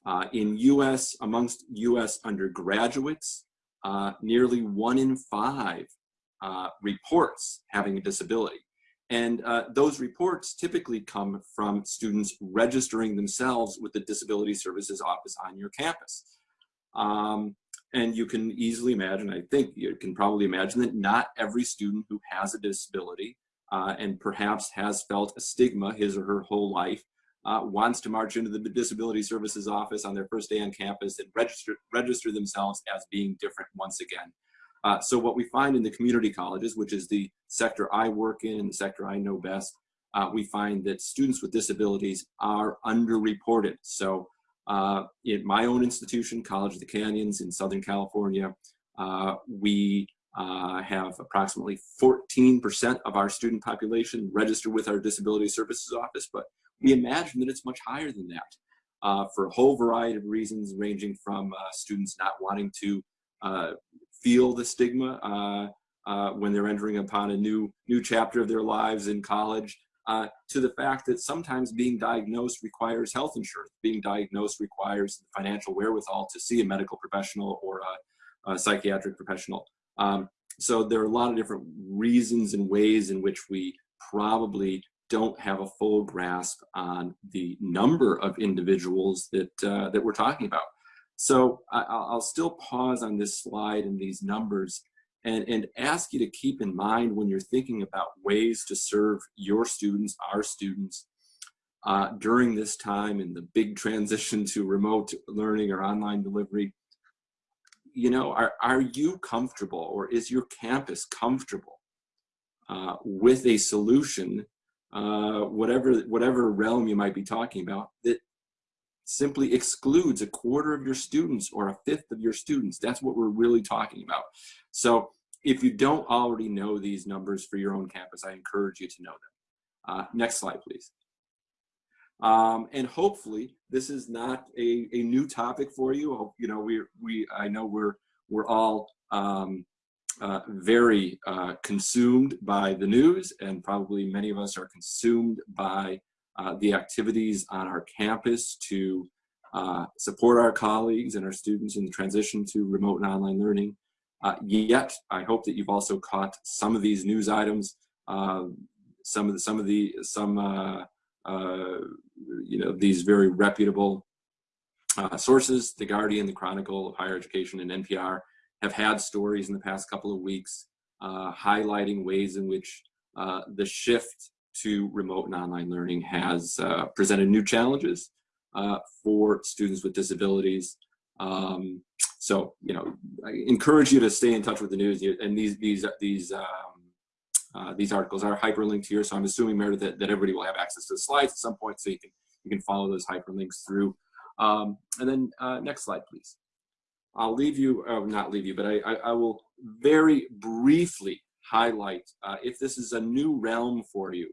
Uh, in U.S. amongst U.S. undergraduates, uh, nearly one in five uh, reports having a disability. And uh, those reports typically come from students registering themselves with the Disability Services Office on your campus. Um, and you can easily imagine, I think you can probably imagine that not every student who has a disability uh, and perhaps has felt a stigma his or her whole life uh, wants to march into the Disability Services Office on their first day on campus and register, register themselves as being different once again. Uh, so what we find in the community colleges, which is the sector I work in and the sector I know best, uh, we find that students with disabilities are underreported. So uh, in my own institution, College of the Canyons in Southern California, uh, we uh, have approximately 14% of our student population registered with our Disability Services Office, but we imagine that it's much higher than that uh, for a whole variety of reasons, ranging from uh, students not wanting to uh, feel the stigma when they're entering upon a new, new chapter of their lives in college, uh, to the fact that sometimes being diagnosed requires health insurance. Being diagnosed requires financial wherewithal to see a medical professional or a, a psychiatric professional. Um, so there are a lot of different reasons and ways in which we probably don't have a full grasp on the number of individuals that, uh, that we're talking about. So I, I'll still pause on this slide and these numbers and, and ask you to keep in mind when you're thinking about ways to serve your students, our students, uh, during this time in the big transition to remote learning or online delivery, you know, are, are you comfortable or is your campus comfortable uh, with a solution, uh, whatever, whatever realm you might be talking about, that simply excludes a quarter of your students or a fifth of your students. That's what we're really talking about. So if you don't already know these numbers for your own campus, I encourage you to know them. Uh, next slide, please. Um, and hopefully this is not a, a new topic for you. You know, we, we, I know we're, we're all um, uh, very uh, consumed by the news and probably many of us are consumed by uh, the activities on our campus to uh, support our colleagues and our students in the transition to remote and online learning. Uh, yet, I hope that you've also caught some of these news items, uh, some of the, some of the, some, you know, these very reputable sources, The Guardian, The Chronicle of Higher Education, and NPR have had stories in the past couple of weeks uh, highlighting ways in which uh, the shift to remote and online learning has uh, presented new challenges uh, for students with disabilities. Um, so, you know, I encourage you to stay in touch with the news. And these these these um, uh, these articles are hyperlinked here. So I'm assuming, Meredith, that, that everybody will have access to the slides at some point, so you can you can follow those hyperlinks through. Um, and then uh, next slide, please. I'll leave you, uh, not leave you, but I, I, I will very briefly highlight uh, if this is a new realm for you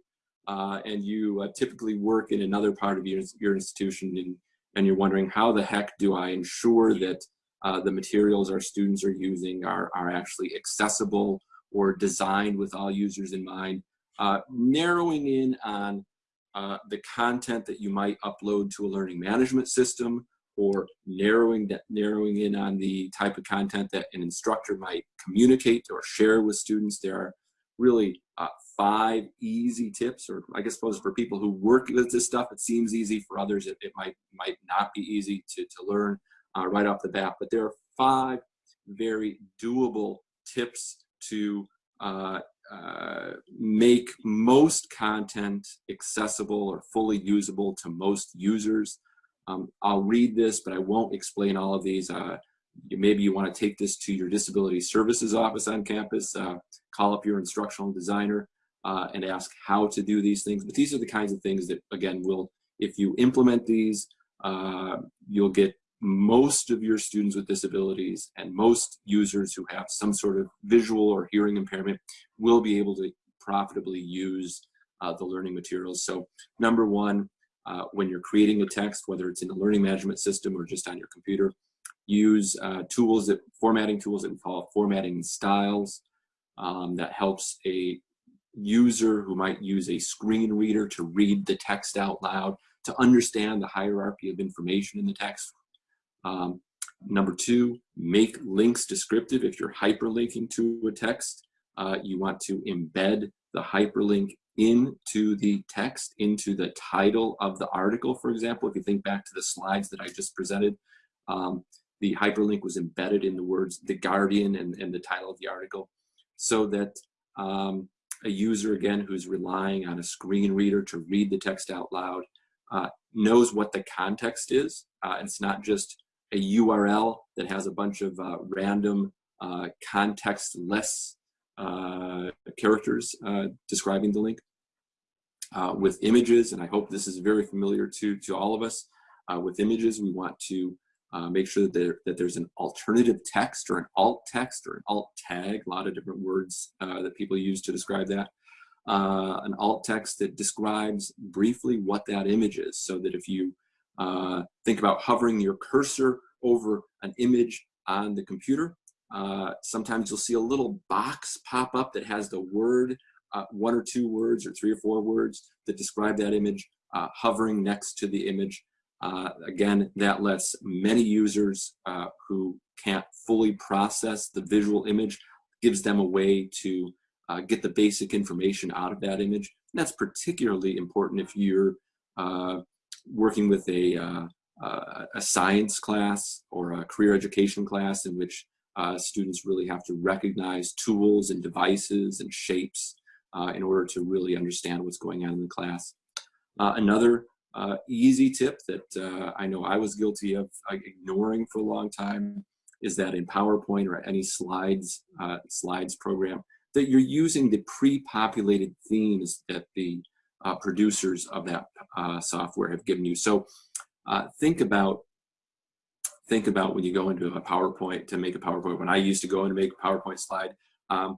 uh, and you uh, typically work in another part of your, your institution and, and you're wondering how the heck do I ensure that uh, the materials our students are using are, are actually accessible or designed with all users in mind, uh, narrowing in on the content that you might upload to a learning management system or narrowing that narrowing in on the type of content that an instructor might communicate or share with students. There are really uh, five easy tips, or I guess suppose for people who work with this stuff, it seems easy. For others, it, it might might not be easy to, to learn uh, right off the bat. But there are five very doable tips to uh, uh, make most content accessible or fully usable to most users. Um, I'll read this, but I won't explain all of these. Uh, you, maybe you want to take this to your disability services office on campus, uh, call up your instructional designer uh, and ask how to do these things. But these are the kinds of things that, again, will, if you implement these, uh, you'll get most of your students with disabilities and most users who have some sort of visual or hearing impairment will be able to profitably use uh, the learning materials. So number one, uh, when you're creating a text, whether it's in a learning management system or just on your computer, use uh, tools that, formatting tools that involve formatting styles um, that helps a user who might use a screen reader to read the text out loud, to understand the hierarchy of information in the text. Um, number two, make links descriptive. If you're hyperlinking to a text, uh, you want to embed the hyperlink into the text, into the title of the article, for example. If you think back to the slides that I just presented, um, the hyperlink was embedded in the words The Guardian and, and the title of the article so that um, a user, again, who's relying on a screen reader to read the text out loud uh, knows what the context is. Uh, it's not just a URL that has a bunch of uh, random uh, context-less characters uh, describing the link. Uh, with images, and I hope this is very familiar to, to all of us, uh, with images we want to uh, make sure that, there, that there's an alternative text or an alt text or an alt tag, a lot of different words that people use to describe that. Uh, an alt text that describes briefly what that image is so that if you uh, think about hovering your cursor over an image on the computer, uh, sometimes you'll see a little box pop up that has the word, uh, one or two words or three or four words that describe that image uh, hovering next to the image. Uh, again, that lets many users uh, who can't fully process the visual image, gives them a way to get the basic information out of that image. And that's particularly important if you're working with a, a science class or a career education class in which uh, students really have to recognize tools and devices and shapes uh, in order to really understand what's going on in the class. Uh, another uh, easy tip that uh, I know I was guilty of uh, ignoring for a long time is that in PowerPoint or any slides, slides program, that you're using the pre-populated themes that the producers of that software have given you. So think about think about when you go into a PowerPoint to make a PowerPoint. When I used to go to make a PowerPoint slide, um,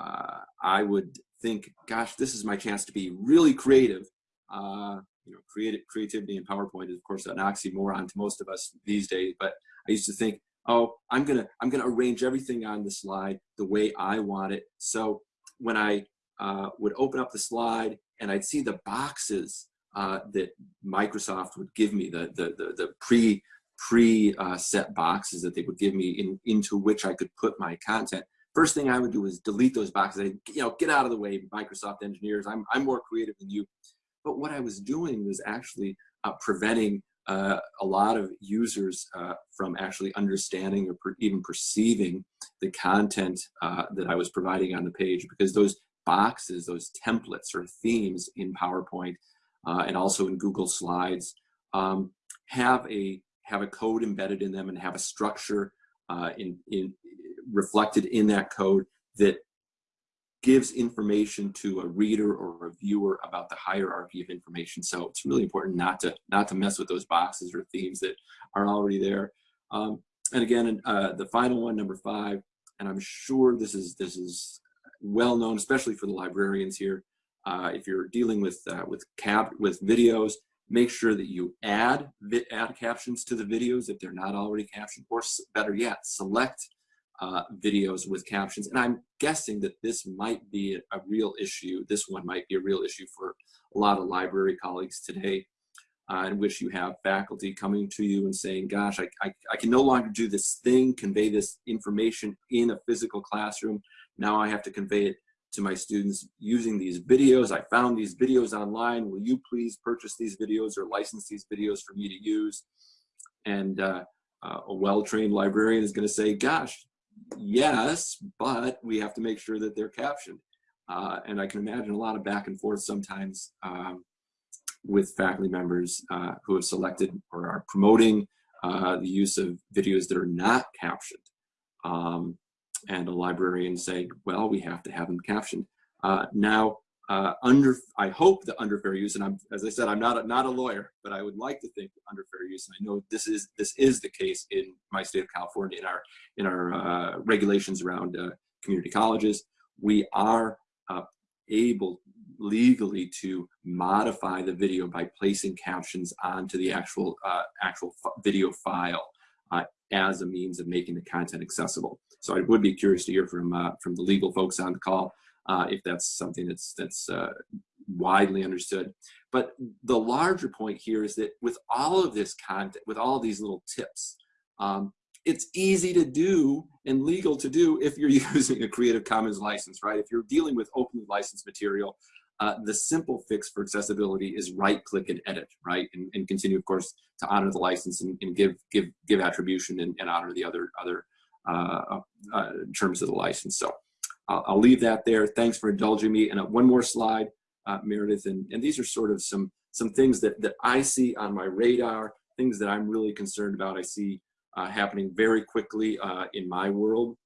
uh, I would think, gosh, this is my chance to be really creative. Uh, you know, creative, creativity in PowerPoint is of course an oxymoron to most of us these days, but I used to think, oh, I'm gonna, I'm gonna arrange everything on the slide the way I want it. So when I uh, would open up the slide and I'd see the boxes uh, that Microsoft would give me, the, the, the, the pre pre-set uh, boxes that they would give me in, into which I could put my content. First thing I would do is delete those boxes. I, you know, get out of the way, Microsoft engineers. I'm, I'm more creative than you. But what I was doing was actually uh, preventing uh, a lot of users uh, from actually understanding or per even perceiving the content uh, that I was providing on the page because those boxes, those templates or themes in PowerPoint uh, and also in Google Slides um, have a have a code embedded in them and have a structure uh, in, in reflected in that code that gives information to a reader or a viewer about the hierarchy of information. So it's really important not to not to mess with those boxes or themes that are already there. Um, and again, uh, the final one, number five, and I'm sure this is this is well known, especially for the librarians here. Uh, if you're dealing with uh, with cap with videos, make sure that you add add captions to the videos if they're not already captioned, or better yet, select uh, videos with captions. And I'm guessing that this might be a, real issue. This one might be a real issue for a lot of library colleagues today, uh, in which you have faculty coming to you and saying, gosh, I, I, I can no longer do this thing, convey this information in a physical classroom. Now I have to convey it to my students using these videos. I found these videos online. Will you please purchase these videos or license these videos for me to use? And uh, uh, a well-trained librarian is going to say, gosh, yes, but we have to make sure that they're captioned. Uh, and I can imagine a lot of back and forth sometimes um, with faculty members uh, who have selected or are promoting uh, the use of videos that are not captioned. Um, and a librarian saying, well, we have to have them captioned. Uh, now, uh, under, I hope that under fair use, and I'm, as I said, I'm not a, not a lawyer, but I would like to think under fair use, and I know this is this is the case in my state of California in our in our uh, regulations around uh, community colleges. We are uh, able legally to modify the video by placing captions onto the actual uh, actual video file uh, as a means of making the content accessible. So I would be curious to hear from from the legal folks on the call uh, if that's something that's that's uh, widely understood. But the larger point here is that with all of this content, with all these little tips, um, it's easy to do and legal to do if you're [LAUGHS] using a Creative Commons license, right? If you're dealing with openly licensed material, uh, the simple fix for accessibility is right click and edit, right? And, and continue, of course, to honor the license and, and give give give attribution and, and honor the other other uh, uh, terms of the license. So I'll, I'll, leave that there. Thanks for indulging me. And uh, one more slide, uh, Meredith. And, and these are sort of some, some things that, that I see on my radar, things that I'm really concerned about. I see uh, happening very quickly uh, in my world,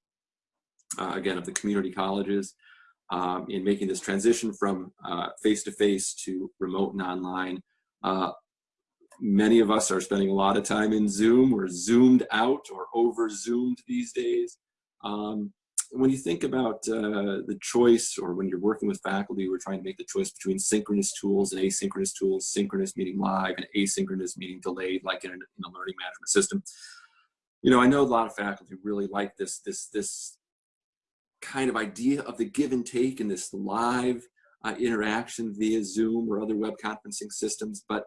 uh, again, of the community colleges, um, in making this transition from uh, face-to-face -to, -face to remote and online. many of us are spending a lot of time in Zoom. We're zoomed out or over-zoomed these days. Um, when you think about uh, the choice or when you're working with faculty, we're trying to make the choice between synchronous tools and asynchronous tools, synchronous meaning live and asynchronous meaning delayed, like in a, in a learning management system. You know, I know a lot of faculty really like this, this, this kind of idea of the give and take in this live uh, interaction via Zoom or other web conferencing systems, but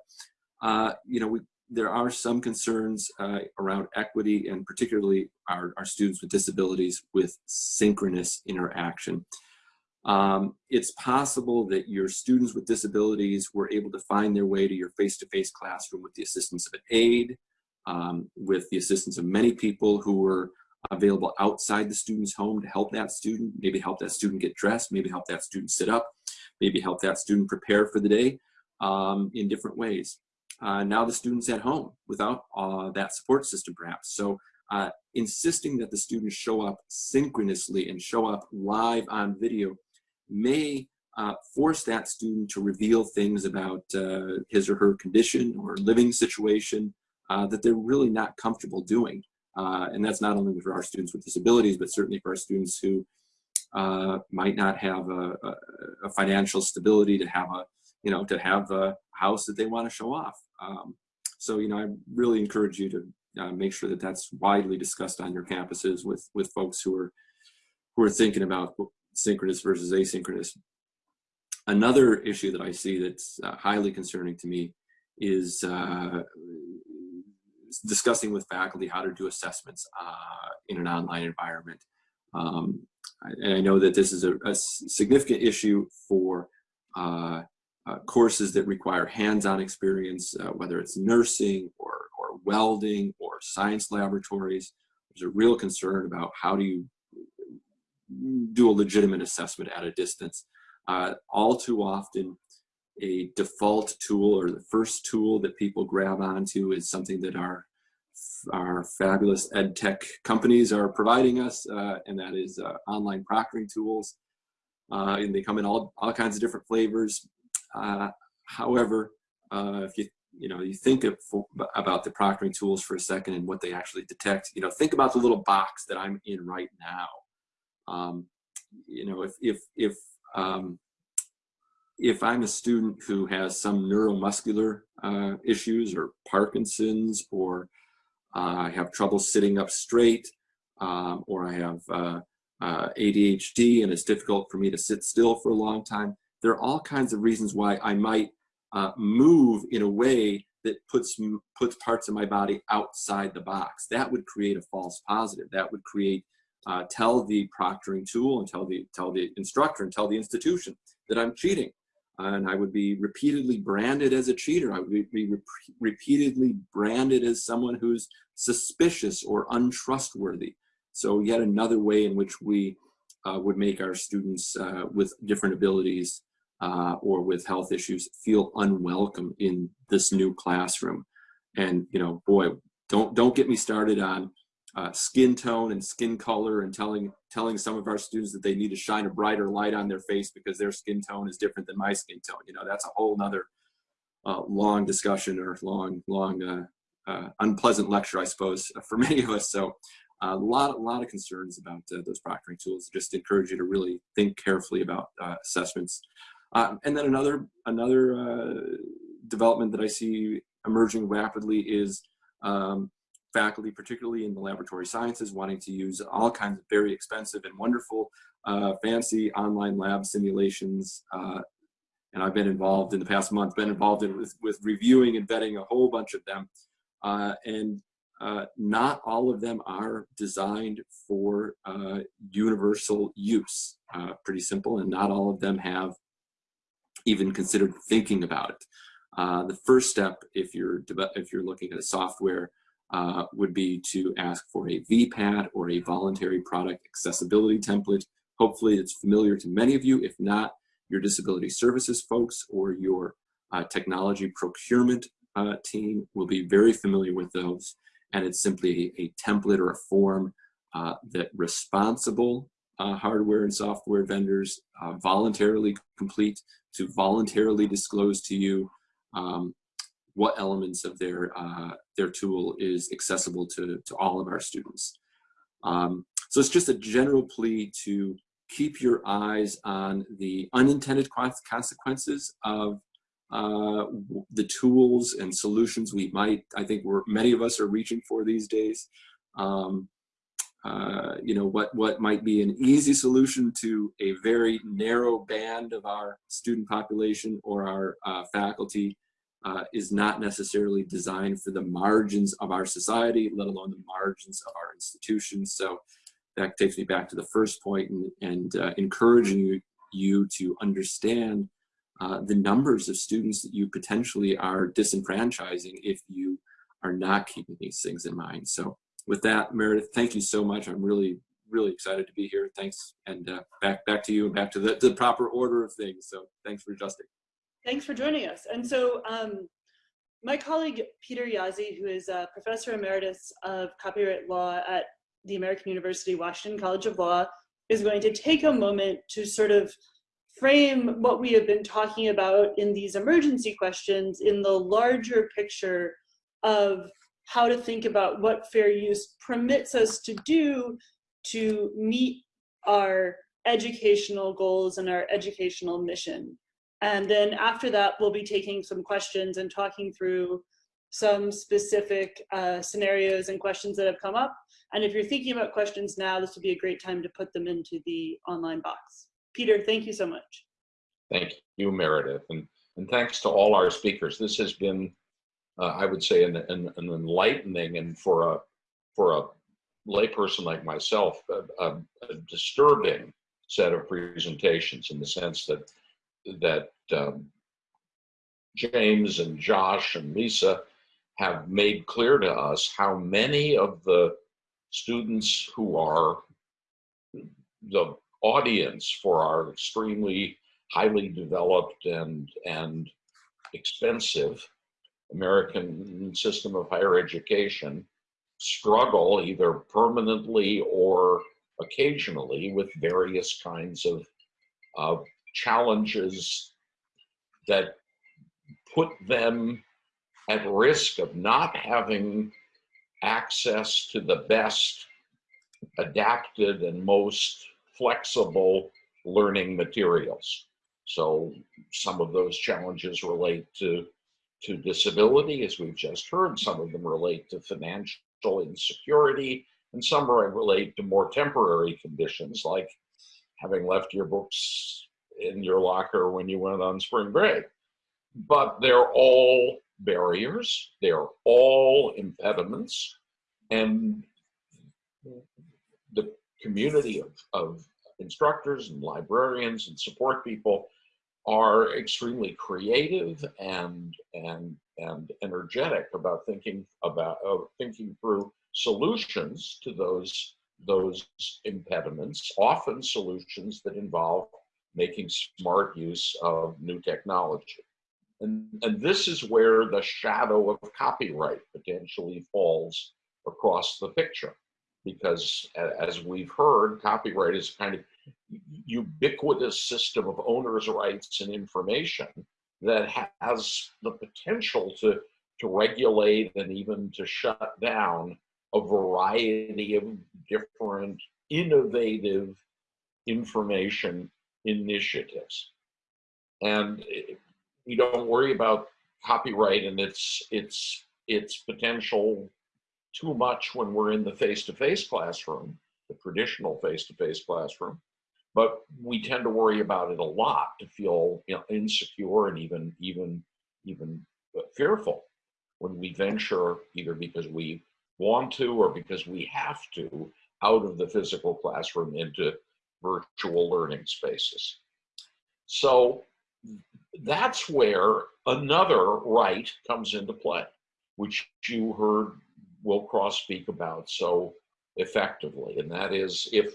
uh, you know, we, there are some concerns uh, around equity and particularly our, our students with disabilities with synchronous interaction. Um, it's possible that your students with disabilities were able to find their way to your face-to-face -face classroom with the assistance of an aide, um, with the assistance of many people who were available outside the student's home to help that student, maybe help that student get dressed, maybe help that student sit up, maybe help that student prepare for the day um, in different ways. Uh, now the student's at home without uh, that support system perhaps. So uh, insisting that the students show up synchronously and show up live on video may uh, force that student to reveal things about uh, his or her condition or living situation uh, that they're really not comfortable doing. And that's not only for our students with disabilities, but certainly for our students who might not have a, a, a financial stability to have a you know, to have a house that they want to show off. Um, so, you know, I really encourage you to uh, make sure that that's widely discussed on your campuses with with folks who are who are thinking about synchronous versus asynchronous. Another issue that I see that's uh, highly concerning to me is uh, discussing with faculty how to do assessments uh, in an online environment. Um, and I know that this is a, a significant issue for uh, uh, courses that require hands-on experience, uh, whether it's nursing or, or welding or science laboratories. There's a real concern about how do you do a legitimate assessment at a distance. Uh, all too often, a default tool or the first tool that people grab onto is something that our our fabulous ed tech companies are providing us, uh, and that is uh, online proctoring tools. Uh, and they come in all, all kinds of different flavors. Uh, however, uh, if you you know you think of, about the proctoring tools for a second and what they actually detect, you know, think about the little box that I'm in right now. Um, you know, if if if um, if I'm a student who has some neuromuscular uh, issues or Parkinson's or uh, I have trouble sitting up straight um, or I have uh, uh ADHD and it's difficult for me to sit still for a long time, there are all kinds of reasons why I might move in a way that puts puts parts of my body outside the box. That would create a false positive. That would create uh, tell the proctoring tool and tell the tell the instructor and tell the institution that I'm cheating and I would be repeatedly branded as a cheater. I would be re repeatedly branded as someone who's suspicious or untrustworthy. So yet another way in which we uh, would make our students uh, with different abilities uh, or with health issues feel unwelcome in this new classroom. And you know, boy, don't don't get me started on uh, skin tone and skin color and telling telling some of our students that they need to shine a brighter light on their face because their skin tone is different than my skin tone. You know, that's a whole nother uh, long discussion or long, long uh, uh unpleasant lecture, I suppose, [LAUGHS] for many of us. So a lot, a lot of concerns about uh, those proctoring tools. Just encourage you to really think carefully about uh, assessments. And then another, another development that I see emerging rapidly is um, faculty, particularly in the laboratory sciences, wanting to use all kinds of very expensive and wonderful, uh, fancy online lab simulations. Uh, and I've been involved in the past month, been involved in with, with reviewing and vetting a whole bunch of them. Uh, and uh, not all of them are designed for uh, universal use. Uh, pretty simple, and not all of them have even considered thinking about it. the first step, if you're if you're looking at a software uh, would be to ask for a VPAT or a voluntary product accessibility template. Hopefully it's familiar to many of you. If not, your disability services folks or your uh, technology procurement uh, team will be very familiar with those. And it's simply a, template or a form uh, that responsible uh, hardware and software vendors uh, voluntarily complete to voluntarily disclose to you um, what elements of their, uh, their tool is accessible to, to all of our students. Um, so it's just a general plea to keep your eyes on the unintended consequences of uh, the tools and solutions we might, I think we're, many of us are reaching for these days. Um, uh, you know, what, what might be an easy solution to a very narrow band of our student population or our uh, faculty uh, is not necessarily designed for the margins of our society, let alone the margins of our institutions. So that takes me back to the first point and, and uh, encouraging you, you to understand uh, the numbers of students that you potentially are disenfranchising if you are not keeping these things in mind. So with that, Meredith, thank you so much. I'm really, really excited to be here. Thanks. And uh, back, back to you and back to the, the proper order of things. So thanks for adjusting. Thanks for joining us. And so um, my colleague, Peter Jaszi, who is a professor emeritus of copyright law at the American University Washington College of Law, is going to take a moment to sort of frame what we have been talking about in these emergency questions in the larger picture of how to think about what fair use permits us to do to meet our educational goals and our educational mission. And then after that, we'll be taking some questions and talking through some specific uh, scenarios and questions that have come up. And if you're thinking about questions now, this would be a great time to put them into the online box. Peter, thank you so much. Thank you, Meredith. And, and thanks to all our speakers. This has been, uh, I would say, an, an, an, enlightening and for a, for a layperson like myself, a, a, a disturbing set of presentations in the sense that that um, James and Josh and Lisa have made clear to us how many of the students who are the audience for our extremely highly developed and, and expensive American system of higher education struggle either permanently or occasionally with various kinds of, of challenges that put them at risk of not having access to the best adapted and most flexible learning materials. So some of those challenges relate to, to disability, as we've just heard. Some of them relate to financial insecurity, and some relate to more temporary conditions like having left your books in your locker when you went on spring break. But they're all barriers, they're all impediments, and the community of, of instructors and librarians and support people are extremely creative and and and energetic about thinking about uh, thinking through solutions to those those impediments often solutions that involve making smart use of new technology. And and this is where the shadow of copyright potentially falls across the picture. Because as we've heard copyright is kind of ubiquitous system of owner's rights and information that has the potential to, to regulate and even to shut down a variety of different innovative information initiatives. And we don't worry about copyright and its its its potential too much when we're in the face-to-face -face classroom, the traditional face-to-face -face classroom but we tend to worry about it a lot to feel you know, insecure and even even even uh, fearful when we venture either because we want to or because we have to out of the physical classroom into virtual learning spaces. So that's where another right comes into play, which you heard Will Cross speak about so effectively. And that is if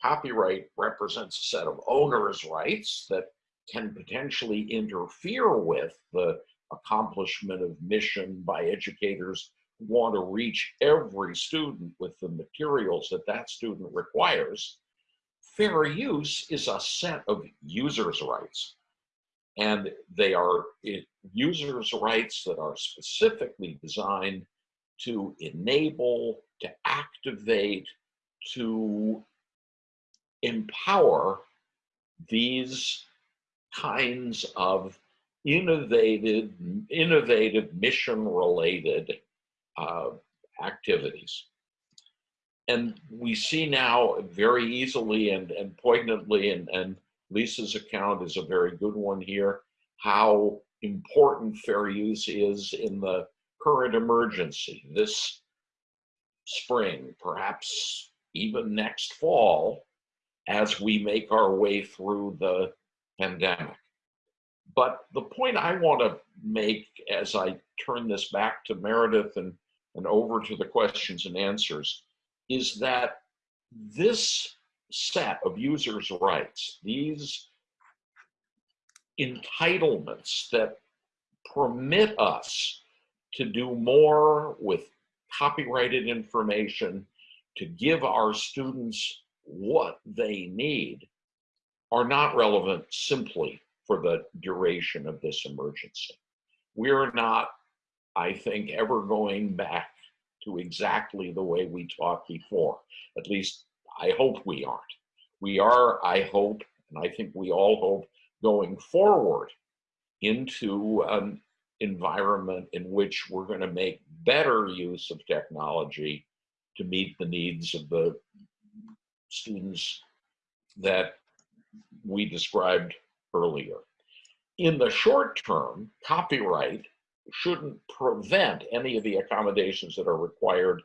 copyright represents a set of owner's rights that can potentially interfere with the accomplishment of mission by educators who want to reach every student with the materials that that student requires. Fair use is a set of users' rights. And they are users' rights that are specifically designed to enable, to activate, to empower these kinds of innovative, innovative mission-related uh, activities. And we see now very easily and, and poignantly, and, and Lisa's account is a very good one here, how important fair use is in the current emergency. This spring, perhaps even next fall, as we make our way through the pandemic. But the point I want to make as I turn this back to Meredith and, and over to the questions and answers is that this set of users' rights, these entitlements that permit us to do more with copyrighted information, to give our students what they need are not relevant simply for the duration of this emergency. We're not, I think, ever going back to exactly the way we taught before. At least I hope we aren't. We are, I hope, and I think we all hope, going forward into an environment in which we're going to make better use of technology to meet the needs of the students that we described earlier. In the short term, copyright shouldn't prevent any of the accommodations that are required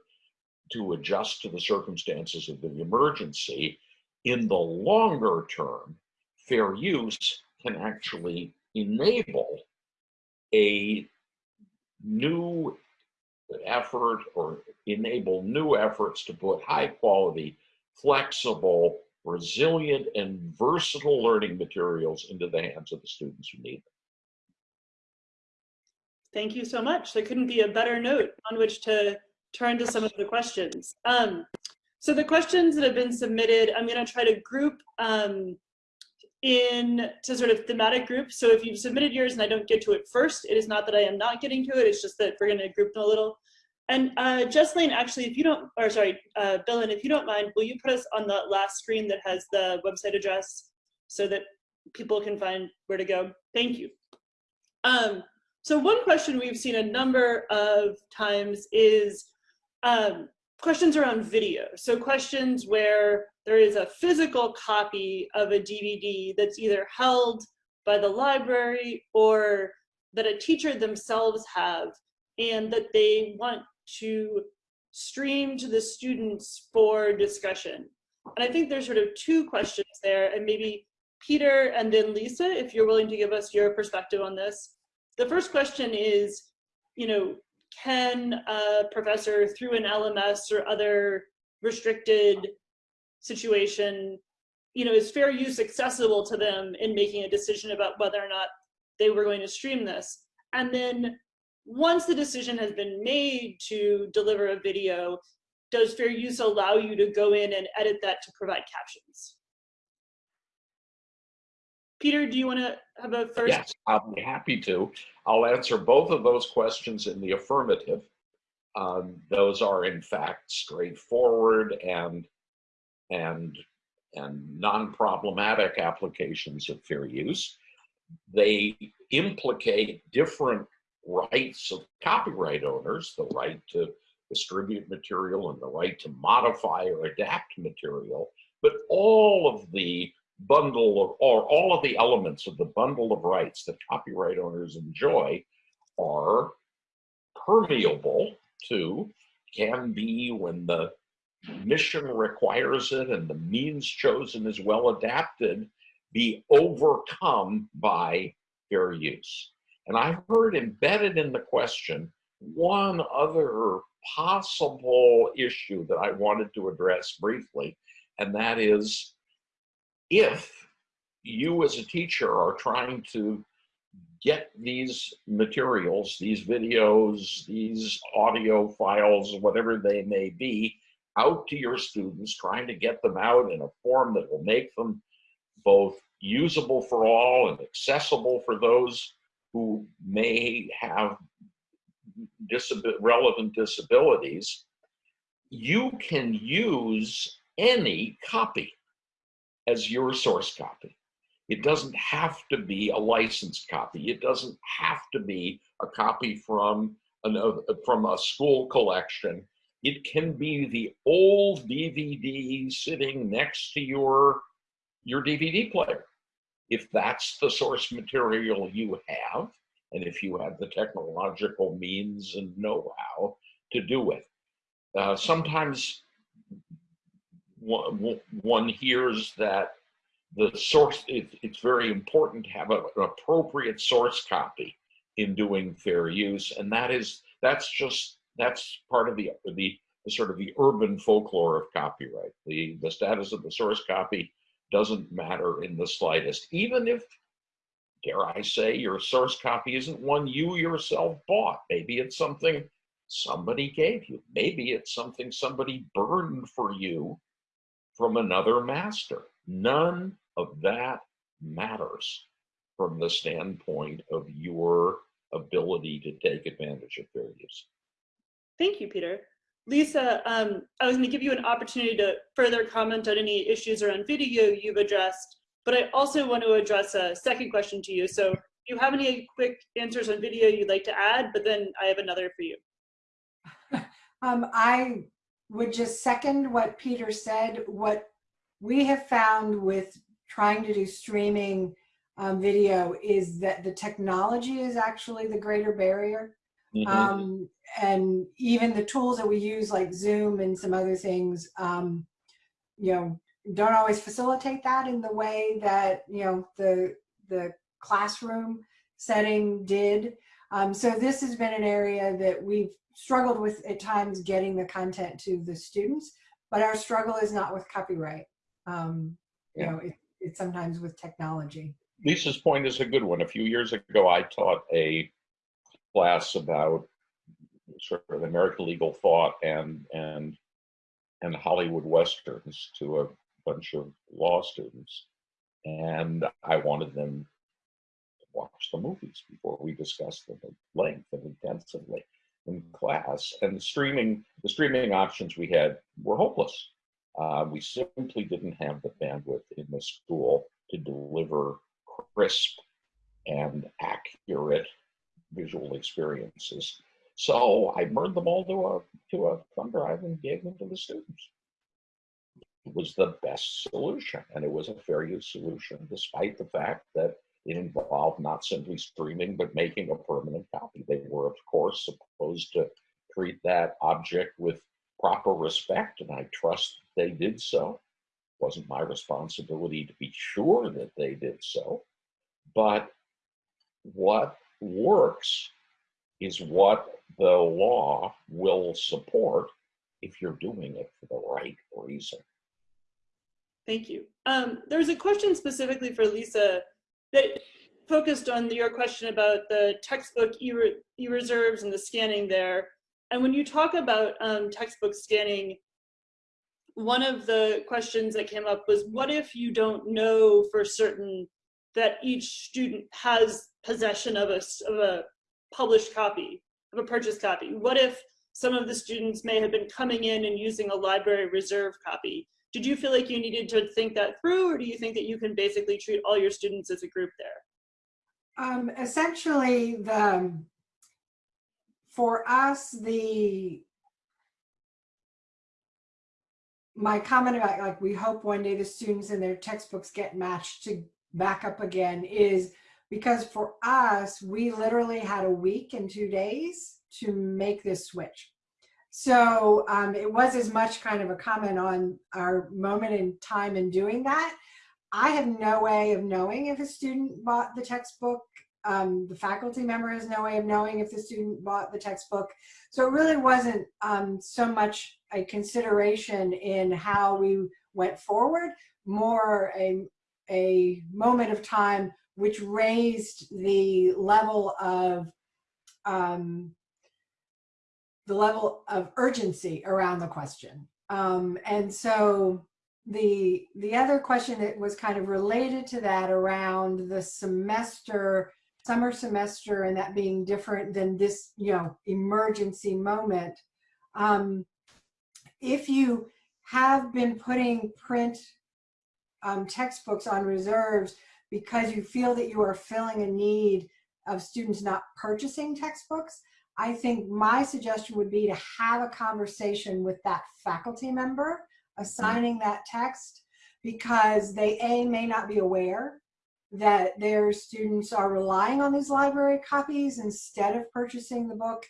to adjust to the circumstances of the emergency. In the longer term, fair use can actually enable a new effort or enable new efforts to put high quality, flexible, resilient, and versatile learning materials into the hands of the students who need them. Thank you so much. There couldn't be a better note on which to turn to some of the questions. Um, so the questions that have been submitted, I'm going to try to group um, in to sort of thematic groups. So if you've submitted yours and I don't get to it first, it is not that I am not getting to it. It's just that we're going to group them a little. And uh, Jesslyn, actually, if you don't, or sorry, uh, Billin, if you don't mind, will you put us on the last screen that has the website address so that people can find where to go? Thank you. Um, so one question we've seen a number of times is um, questions around video. So questions where there is a physical copy of a DVD that's either held by the library or that a teacher themselves have and that they want to stream to the students for discussion. And I think there's sort of two questions there and maybe Peter and then Lisa, if you're willing to give us your perspective on this. The first question is, you know, can a professor through an LMS or other restricted situation, you know, is fair use accessible to them in making a decision about whether or not they were going to stream this? And then once the decision has been made to deliver a video, does fair use allow you to go in and edit that to provide captions? Peter, do you want to have a first? Yes, I'll be happy to. I'll answer both of those questions in the affirmative. Um, those are in fact straightforward and and and non-problematic applications of fair use. They implicate different rights of copyright owners, the right to distribute material and the right to modify or adapt material, but all of the bundle of, or all of the elements of the bundle of rights that copyright owners enjoy are permeable to, can be when the mission requires it and the means chosen is well adapted, be overcome by fair use. And I heard embedded in the question one other possible issue that I wanted to address briefly, and that is if you as a teacher are trying to get these materials, these videos, these audio files, whatever they may be, out to your students, trying to get them out in a form that will make them both usable for all and accessible for those who may have disab relevant disabilities, you can use any copy as your source copy. It doesn't have to be a licensed copy. It doesn't have to be a copy from, an, uh, from a school collection. It can be the old DVD sitting next to your, your DVD player. If that's the source material you have, and if you have the technological means and know-how to do it. Uh, sometimes one, hears that the source, it, it's very important to have a, an appropriate source copy in doing fair use. And that is, that's just, that's part of the, the, the sort of the urban folklore of copyright. The, the status of the source copy doesn't matter in the slightest, even if, dare I say, your source copy isn't one you yourself bought. Maybe it's something somebody gave you. Maybe it's something somebody burned for you from another master. None of that matters from the standpoint of your ability to take advantage of fair use. Thank you, Peter. Lisa, um, I was going to give you an opportunity to further comment on any issues around video you've addressed, but I also want to address a second question to you. So if you have any quick answers on video you'd like to add, but then I have another for you. [LAUGHS] um, I would just second what Peter said. What we have found with trying to do streaming um, video is that the technology is actually the greater barrier. Mm -hmm. um, and even the tools that we use like Zoom and some other things, um, you know, don't always facilitate that in the way that, you know, the, the classroom setting did. Um, so this has been an area that we've struggled with at times getting the content to the students, but our struggle is not with copyright. Um, you Yeah. know, it, it's sometimes with technology. Lisa's point is a good one. A few years ago, I taught a class about sort of American legal thought and and and Hollywood westerns to a bunch of law students, and I wanted them to watch the movies before we discussed them at length and intensively in class. And the streaming the streaming options we had were hopeless. Uh, we simply didn't have the bandwidth in the school to deliver crisp and accurate visual experiences. So I burned them all to a to a thumb drive and gave them to the students. It was the best solution, and it was a fair use solution, despite the fact that it involved not simply streaming but making a permanent copy. They were, of course, supposed to treat that object with proper respect, and I trust they did so. It wasn't my responsibility to be sure that they did so, but what works is what the law will support if you're doing it for the right reason. Thank you. Um, a question specifically for Lisa that focused on your question about the textbook e- e-reserves and the scanning there. And when you talk about um, textbook scanning, one of the questions that came up was, what if you don't know for certain that each student has possession of a, of a published copy, of a purchased copy? What if some of the students may have been coming in and using a library reserve copy? Did you feel like you needed to think that through, or do you think that you can basically treat all your students as a group there? Um, essentially, the for us, the my comment about like we hope one day the students and their textbooks get matched to back up again is because for us, we literally had a week and two days to make this switch. So um, it was as much kind of a comment on our moment in time in doing that. I have no way of knowing if a student bought the textbook. Um, the faculty member has no way of knowing if the student bought the textbook. So it really wasn't um, so much a consideration in how we went forward, more a, a moment of time which raised the level of um, the level of urgency around the question. Um, and so the the other question that was kind of related to that around the semester, summer semester, and that being different than this, you know, emergency moment. Um, if you have been putting print um, textbooks on reserves because you feel that you are filling a need of students not purchasing textbooks, I think my suggestion would be to have a conversation with that faculty member assigning that text because they A, may not be aware that their students are relying on these library copies instead of purchasing the book.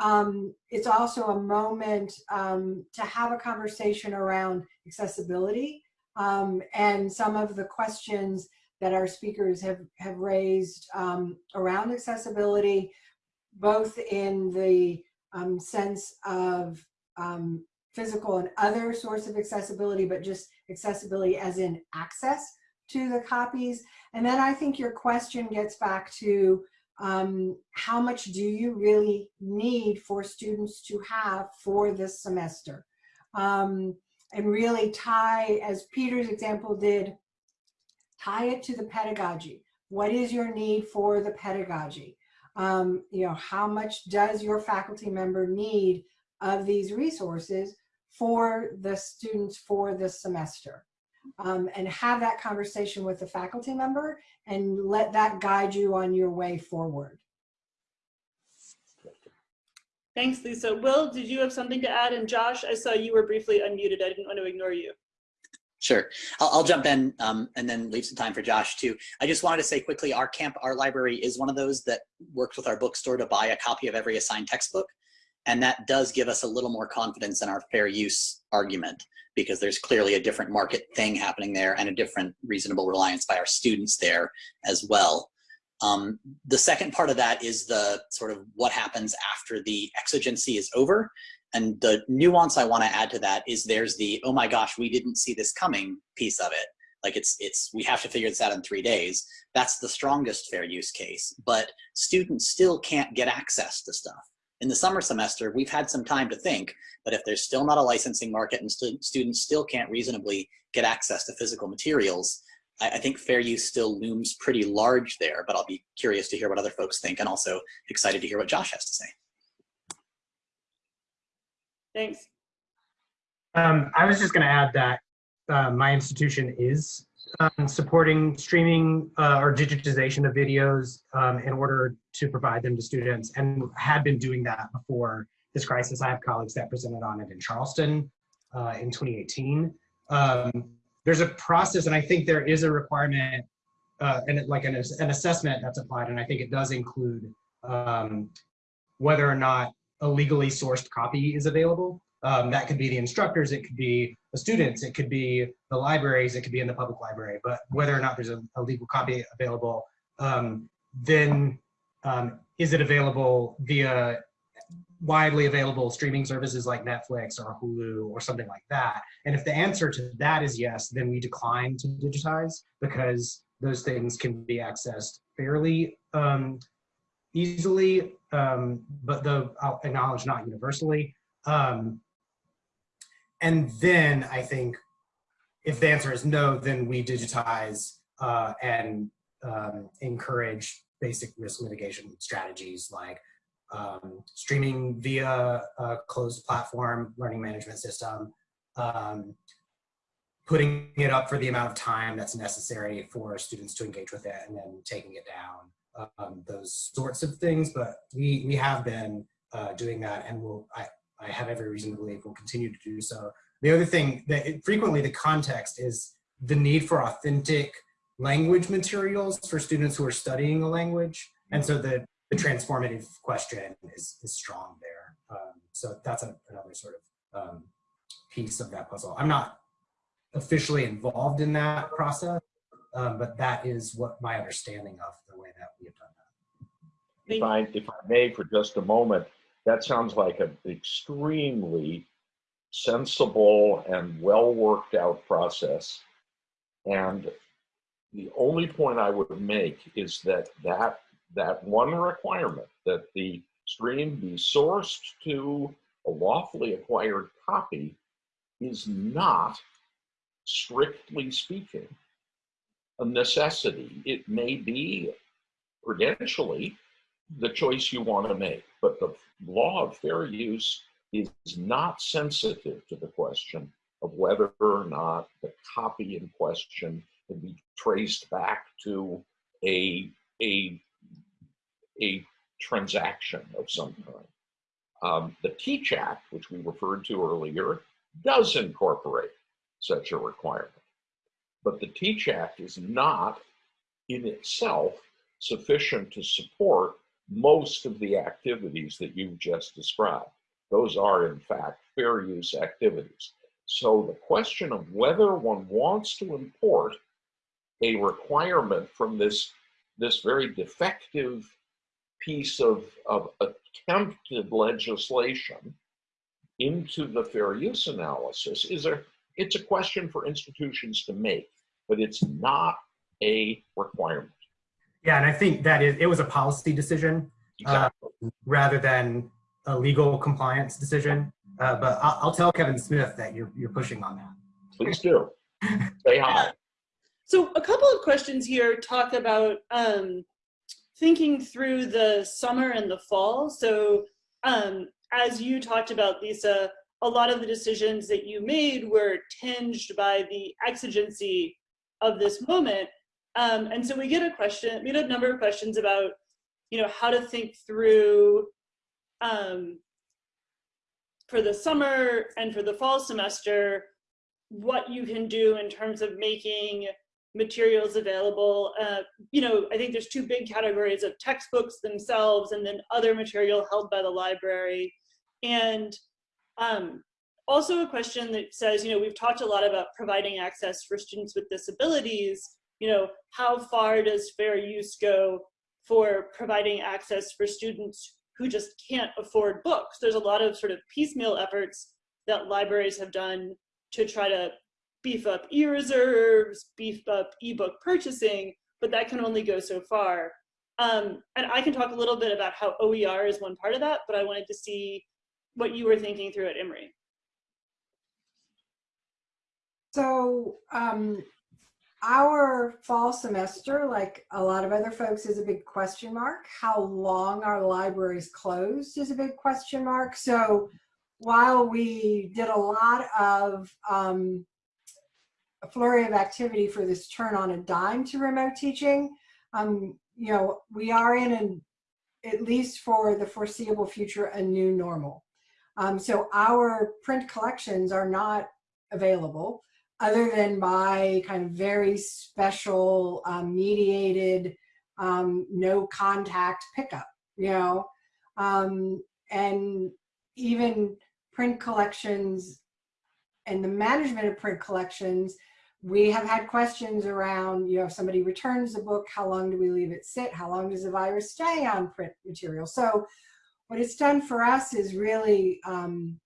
Um, it's also a moment um, to have a conversation around accessibility um, and some of the questions that our speakers have, have raised um, around accessibility, both in the um, sense of um, physical and other sorts of accessibility, but just accessibility as in access to the copies. And then I think your question gets back to um, how much do you really need for students to have for this semester? Um, and really tie, as Peter's example did, tie it to the pedagogy. What is your need for the pedagogy? Um, you know, how much does your faculty member need of these resources for the students for this semester? Um, and have that conversation with the faculty member and let that guide you on your way forward. Thanks, Lisa. Will, did you have something to add? And Josh, I saw you were briefly unmuted. I didn't want to ignore you. Sure, I'll, I'll jump in um, and then leave some time for Josh too. I just wanted to say quickly, our camp, our library is one of those that works with our bookstore to buy a copy of every assigned textbook. And that does give us a little more confidence in our fair use argument because there's clearly a different market thing happening there and a different reasonable reliance by our students there as well. Um, the second part of that is the sort of what happens after the exigency is over. And the nuance I want to add to that is there's the, oh my gosh, we didn't see this coming piece of it. Like it's, it's, we have to figure this out in three days. That's the strongest fair use case, but students still can't get access to stuff. In the summer semester, we've had some time to think, but if there's still not a licensing market and stu students still can't reasonably get access to physical materials, I, I think fair use still looms pretty large there, but I'll be curious to hear what other folks think and also excited to hear what Josh has to say. Thanks. Um, I was just going to add that uh, my institution is um, supporting streaming uh, or digitization of videos um, in order to provide them to students and had been doing that before this crisis. I have colleagues that presented on it in Charleston uh, in 2018. Um, there's a process and I think there is a requirement uh, and like an, an assessment that's applied and I think it does include um, whether or not a legally sourced copy is available. Um, that could be the instructors, it could be the students, it could be the libraries, it could be in the public library, but whether or not there's a, a legal copy available, um, then um, is it available via widely available streaming services like Netflix or Hulu or something like that? And if the answer to that is yes, then we decline to digitize because those things can be accessed fairly um, easily, um, but though I'll acknowledge not universally. Um, and then I think if the answer is no, then we digitize uh, and um, encourage basic risk mitigation strategies like um, streaming via a closed platform learning management system, um, putting it up for the amount of time that's necessary for students to engage with it and then taking it down, um, those sorts of things. But we, we have been uh, doing that and we'll, I, I have every reason to believe we'll continue to do so. The other thing that it, frequently the context is the need for authentic language materials for students who are studying a language. And so the, the transformative question is, is strong there. Um, so that's a, another sort of um, piece of that puzzle. I'm not officially involved in that process, um, but that is what my understanding of the way that we have done that. If I, if I may for just a moment, that sounds like an extremely sensible and well worked out process. And the only point I would make is that that, that one requirement that the stream be sourced to a lawfully acquired copy is not, strictly speaking, a necessity. It may be prudentially the choice you want to make, but the law of fair use is not sensitive to the question of whether or not the copy in question can be traced back to a, a, a transaction of some kind. Um, the Teach Act, which we referred to earlier, does incorporate such a requirement. But the Teach Act is not in itself sufficient to support most of the activities that you've just described. Those are, in fact, fair use activities. So the question of whether one wants to import a requirement from this, this very defective piece of, of attempted legislation into the fair use analysis is a, it's a question for institutions to make, but it's not a requirement. Yeah, and I think that is, it was a policy decision Exactly. uh, rather than a legal compliance decision. Uh, but I'll, I'll, tell Kevin Smith that you're, you're pushing on that. Please do. Say hi. So a couple of questions here talk about um, thinking through the summer and the fall. So um, as you talked about, Lisa, a lot of the decisions that you made were tinged by the exigency of this moment. Um, and so we get a question, we get a number of questions about, you know, how to think through um, for the summer and for the fall semester, what you can do in terms of making materials available. Uh, you know, I think there's two big categories of textbooks themselves and then other material held by the library. And um, also a question that says, you know, we've talked a lot about providing access for students with disabilities, you know, how far does fair use go for providing access for students who just can't afford books. There's a lot of sort of piecemeal efforts that libraries have done to try to beef up e-reserves, beef up ebook purchasing, but that can only go so far. Um, and I can talk a little bit about how OER is one part of that, but I wanted to see what you were thinking through at Emory. So um, our fall semester, like a lot of other folks, is a big question mark. How long are libraries closed is a big question mark. So while we did a lot of um, a flurry of activity for this turn on a dime to remote teaching, um, you know, we are in an, at least for the foreseeable future, a new normal. Um, so our print collections are not available other than by kind of very special um, mediated um, no contact pickup, you know, um, and even print collections and the management of print collections, we have had questions around, you know, if somebody returns the book, how long do we leave it sit? How long does the virus stay on print material? So what it's done for us is really um,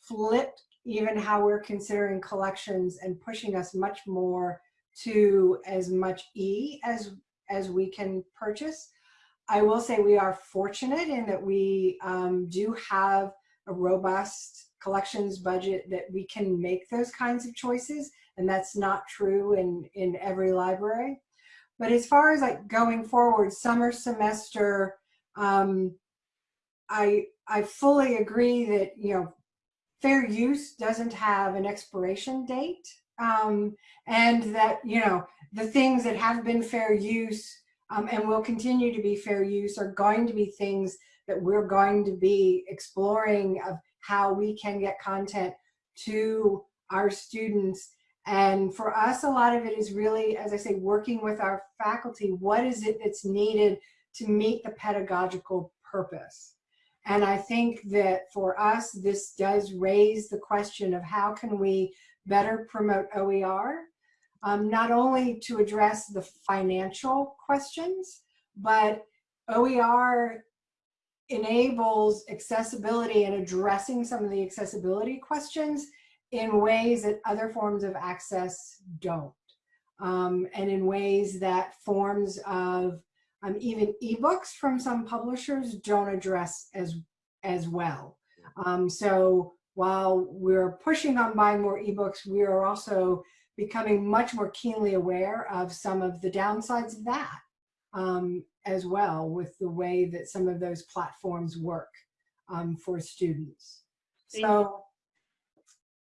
flipped even how we're considering collections and pushing us much more to as much E as, as we can purchase. I will say we are fortunate in that we um, do have a robust collections budget that we can make those kinds of choices and that's not true in, in every library. But as far as like going forward, summer semester, um, I, I fully agree that, you know, fair use doesn't have an expiration date um, and that, you know, the things that have been fair use um, and will continue to be fair use are going to be things that we're going to be exploring of how we can get content to our students. And for us, a lot of it is really, as I say, working with our faculty. What is it that's needed to meet the pedagogical purpose? And I think that for us, this does raise the question of how can we better promote OER, um, not only to address the financial questions, but OER enables accessibility and addressing some of the accessibility questions in ways that other forms of access don't. Um, and in ways that forms of um, even ebooks from some publishers don't address as, as well. Um, so while we're pushing on buying more ebooks, we are also becoming much more keenly aware of some of the downsides of that um, as well with the way that some of those platforms work um, for students. So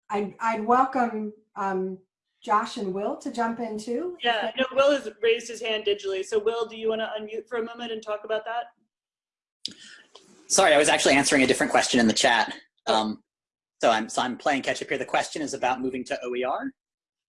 I'd, I'd welcome um, Josh and Will to jump in too. Yeah, no, Will has raised his hand digitally. So Will, do you want to unmute for a moment and talk about that? Sorry, I was actually answering a different question in the chat. Um, so I'm so I'm playing catch up here. The question is about moving to OER.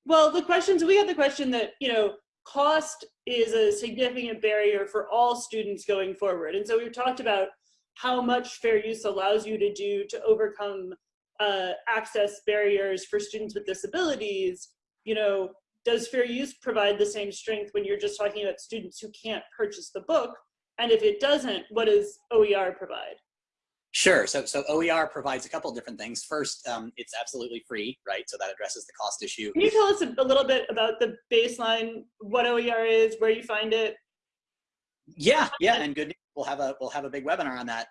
Well, the questions we had the question that you know cost is a significant barrier for all students going forward, and so we've talked about how much fair use allows you to do to overcome uh, access barriers for students with disabilities you know, does fair use provide the same strength when you're just talking about students who can't purchase the book? And if it doesn't, what does OER provide? Sure. So, so OER provides a couple different things. First, um, it's absolutely free, right? So that addresses the cost issue. Can you tell us a, a little bit about the baseline, what OER is, where you find it? Yeah, yeah, and good. News. We'll have a we'll have a big webinar on that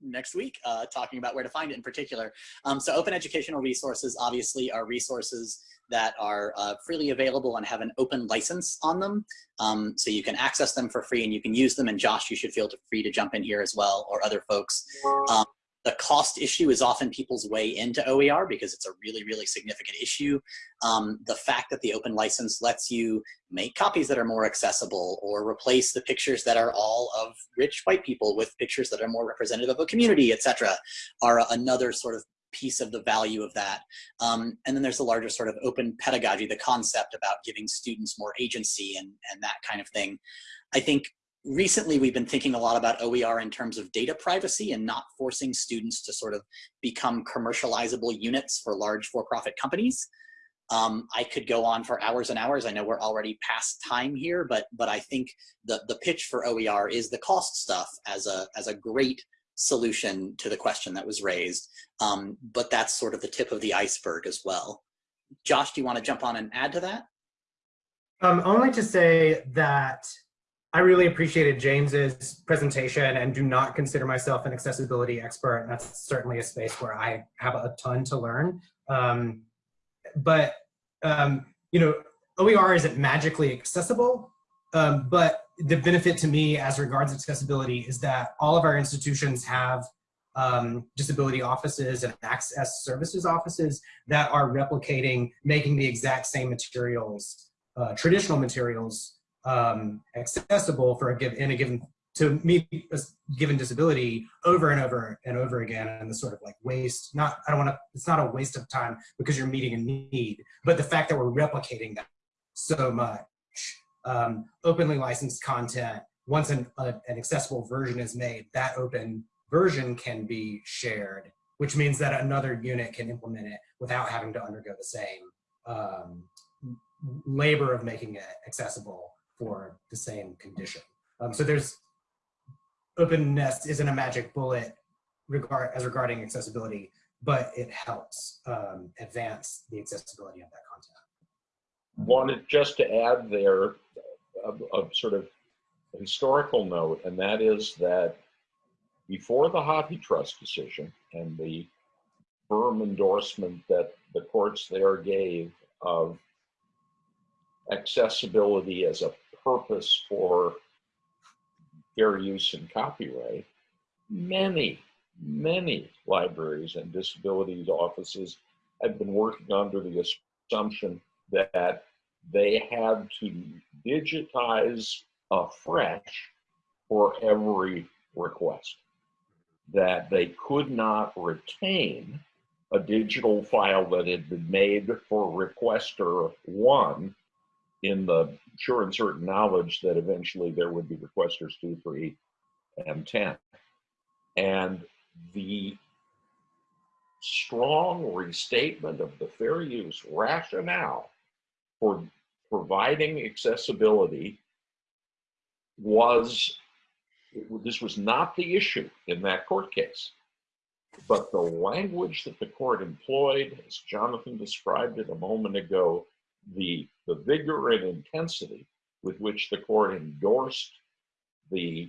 next week, uh, talking about where to find it in particular. Um, so, open educational resources obviously are resources that are uh, freely available and have an open license on them. Um, so you can access them for free and you can use them. And Josh, you should feel free to jump in here as well or other folks. Um, the cost issue is often people's way into OER because it's a really, really significant issue. Um, the fact that the open license lets you make copies that are more accessible or replace the pictures that are all of rich white people with pictures that are more representative of a community, etc., are another sort of piece of the value of that. Um, and then there's the larger sort of open pedagogy, the concept about giving students more agency and, and that kind of thing. I think recently we've been thinking a lot about OER in terms of data privacy and not forcing students to sort of become commercializable units for large for-profit companies. Um, I could go on for hours and hours. I know we're already past time here, but but I think the the pitch for OER is the cost stuff as a as a great solution to the question that was raised. Um, but that's sort of the tip of the iceberg as well. Josh, do you want to jump on and add to that? Um, only to say that I really appreciated James's presentation and do not consider myself an accessibility expert. That's certainly a space where I have a ton to learn. Um, but, um, you know, OER isn't magically accessible, um, but the benefit to me as regards accessibility is that all of our institutions have um, disability offices and access services offices that are replicating, making the exact same materials, uh, traditional materials um, accessible for a given in a given to meet a given disability over and over and over again and the sort of like waste not i don't want to it's not a waste of time because you're meeting a need but the fact that we're replicating that so much um, openly licensed content once an, a, an accessible version is made that open version can be shared which means that another unit can implement it without having to undergo the same um, labor of making it accessible for the same condition. Um, so there's openness isn't a magic bullet regard as regarding accessibility, but it helps um, advance the accessibility of that content. Wanted just to add there a, a sort of historical note, and that is that before the HathiTrust decision and the firm endorsement that the courts there gave of accessibility as a purpose for fair use and copyright, many, many libraries and disabilities offices had been working under the assumption that they had to digitize afresh for every request, that they could not retain a digital file that had been made for requester one in the sure and certain knowledge that eventually there would be requesters two, three, and 10. And the strong restatement of the fair use rationale for providing accessibility was, this was not the issue in that court case. But the language that the court employed, as Jonathan described it a moment ago, the, the vigor and intensity with which the court endorsed the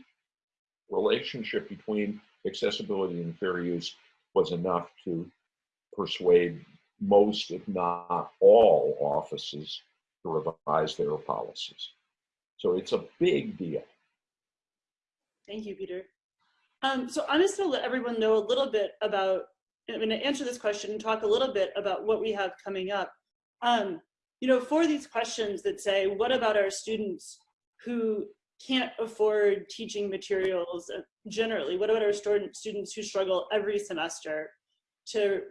relationship between accessibility and fair use was enough to persuade most, if not all, offices to revise their policies. So it's a big deal. Thank you, Peter. Um, so I'm just to let everyone know a little bit about, I'm going to answer this question and talk a little bit about what we have coming up. Um, you know, for these questions that say, what about our students who can't afford teaching materials uh, generally? What about our students who struggle every semester to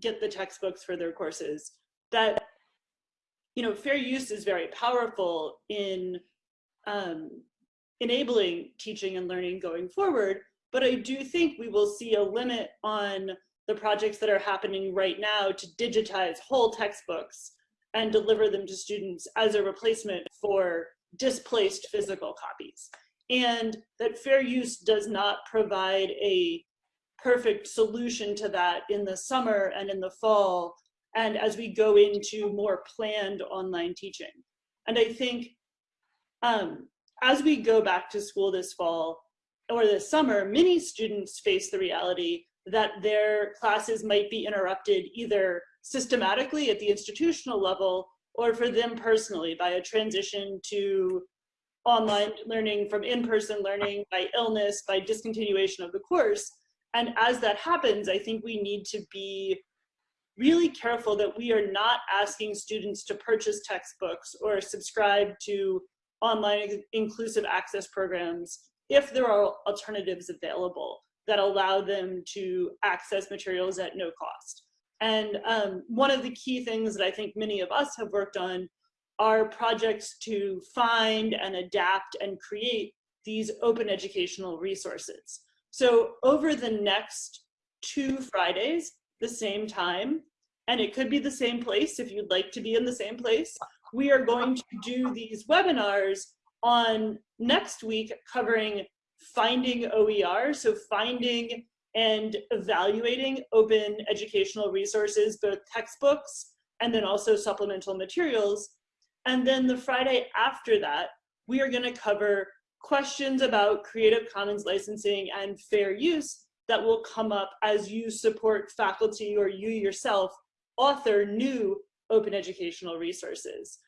get the textbooks for their courses? That, you know, fair use is very powerful in um, enabling teaching and learning going forward, but I do think we will see a limit on the projects that are happening right now to digitize whole textbooks and deliver them to students as a replacement for displaced physical copies. And that fair use does not provide a perfect solution to that in the summer and in the fall and as we go into more planned online teaching. And I think um, as we go back to school this fall or this summer, many students face the reality that their classes might be interrupted either systematically at the institutional level or for them personally by a transition to online learning from in-person learning by illness, by discontinuation of the course. And as that happens, I think we need to be really careful that we are not asking students to purchase textbooks or subscribe to online inclusive access programs if there are alternatives available that allow them to access materials at no cost. And um, one of the key things that I think many of us have worked on are projects to find and adapt and create these open educational resources. So over the next two Fridays, the same time, and it could be the same place if you'd like to be in the same place. We are going to do these webinars on next week covering finding OER, so finding and evaluating open educational resources, both textbooks and then also supplemental materials. And then the Friday after that, we are gonna cover questions about Creative Commons licensing and fair use that will come up as you support faculty or you yourself author new open educational resources.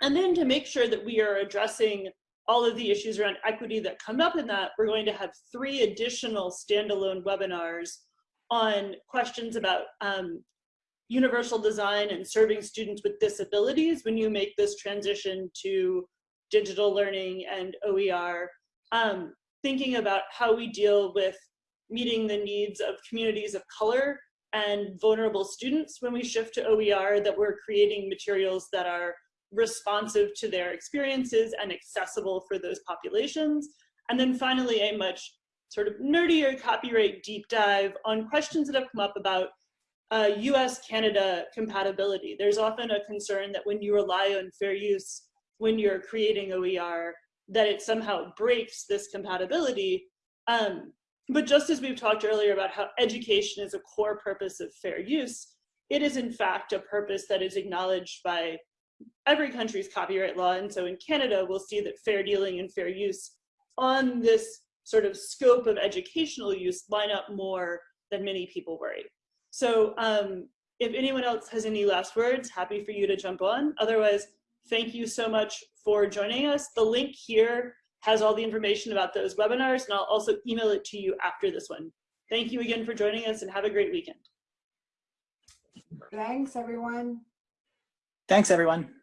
And then to make sure that we are addressing all of the issues around equity that come up in that, we're going to have three additional standalone webinars on questions about um, universal design and serving students with disabilities when you make this transition to digital learning and OER, um, thinking about how we deal with meeting the needs of communities of color and vulnerable students when we shift to OER, that we're creating materials that are responsive to their experiences and accessible for those populations. And then finally, a much sort of nerdier copyright deep dive on questions that have come up about uh, US-Canada compatibility. There's often a concern that when you rely on fair use, when you're creating OER, that it somehow breaks this compatibility. Um, but just as we've talked earlier about how education is a core purpose of fair use, it is in fact a purpose that is acknowledged by every country's copyright law. And so in Canada, we'll see that fair dealing and fair use on this sort of scope of educational use line up more than many people worry. So um, if anyone else has any last words, happy for you to jump on. Otherwise, thank you so much for joining us. The link here has all the information about those webinars, and I'll also email it to you after this one. Thank you again for joining us and have a great weekend. Thanks, everyone. Thanks, everyone.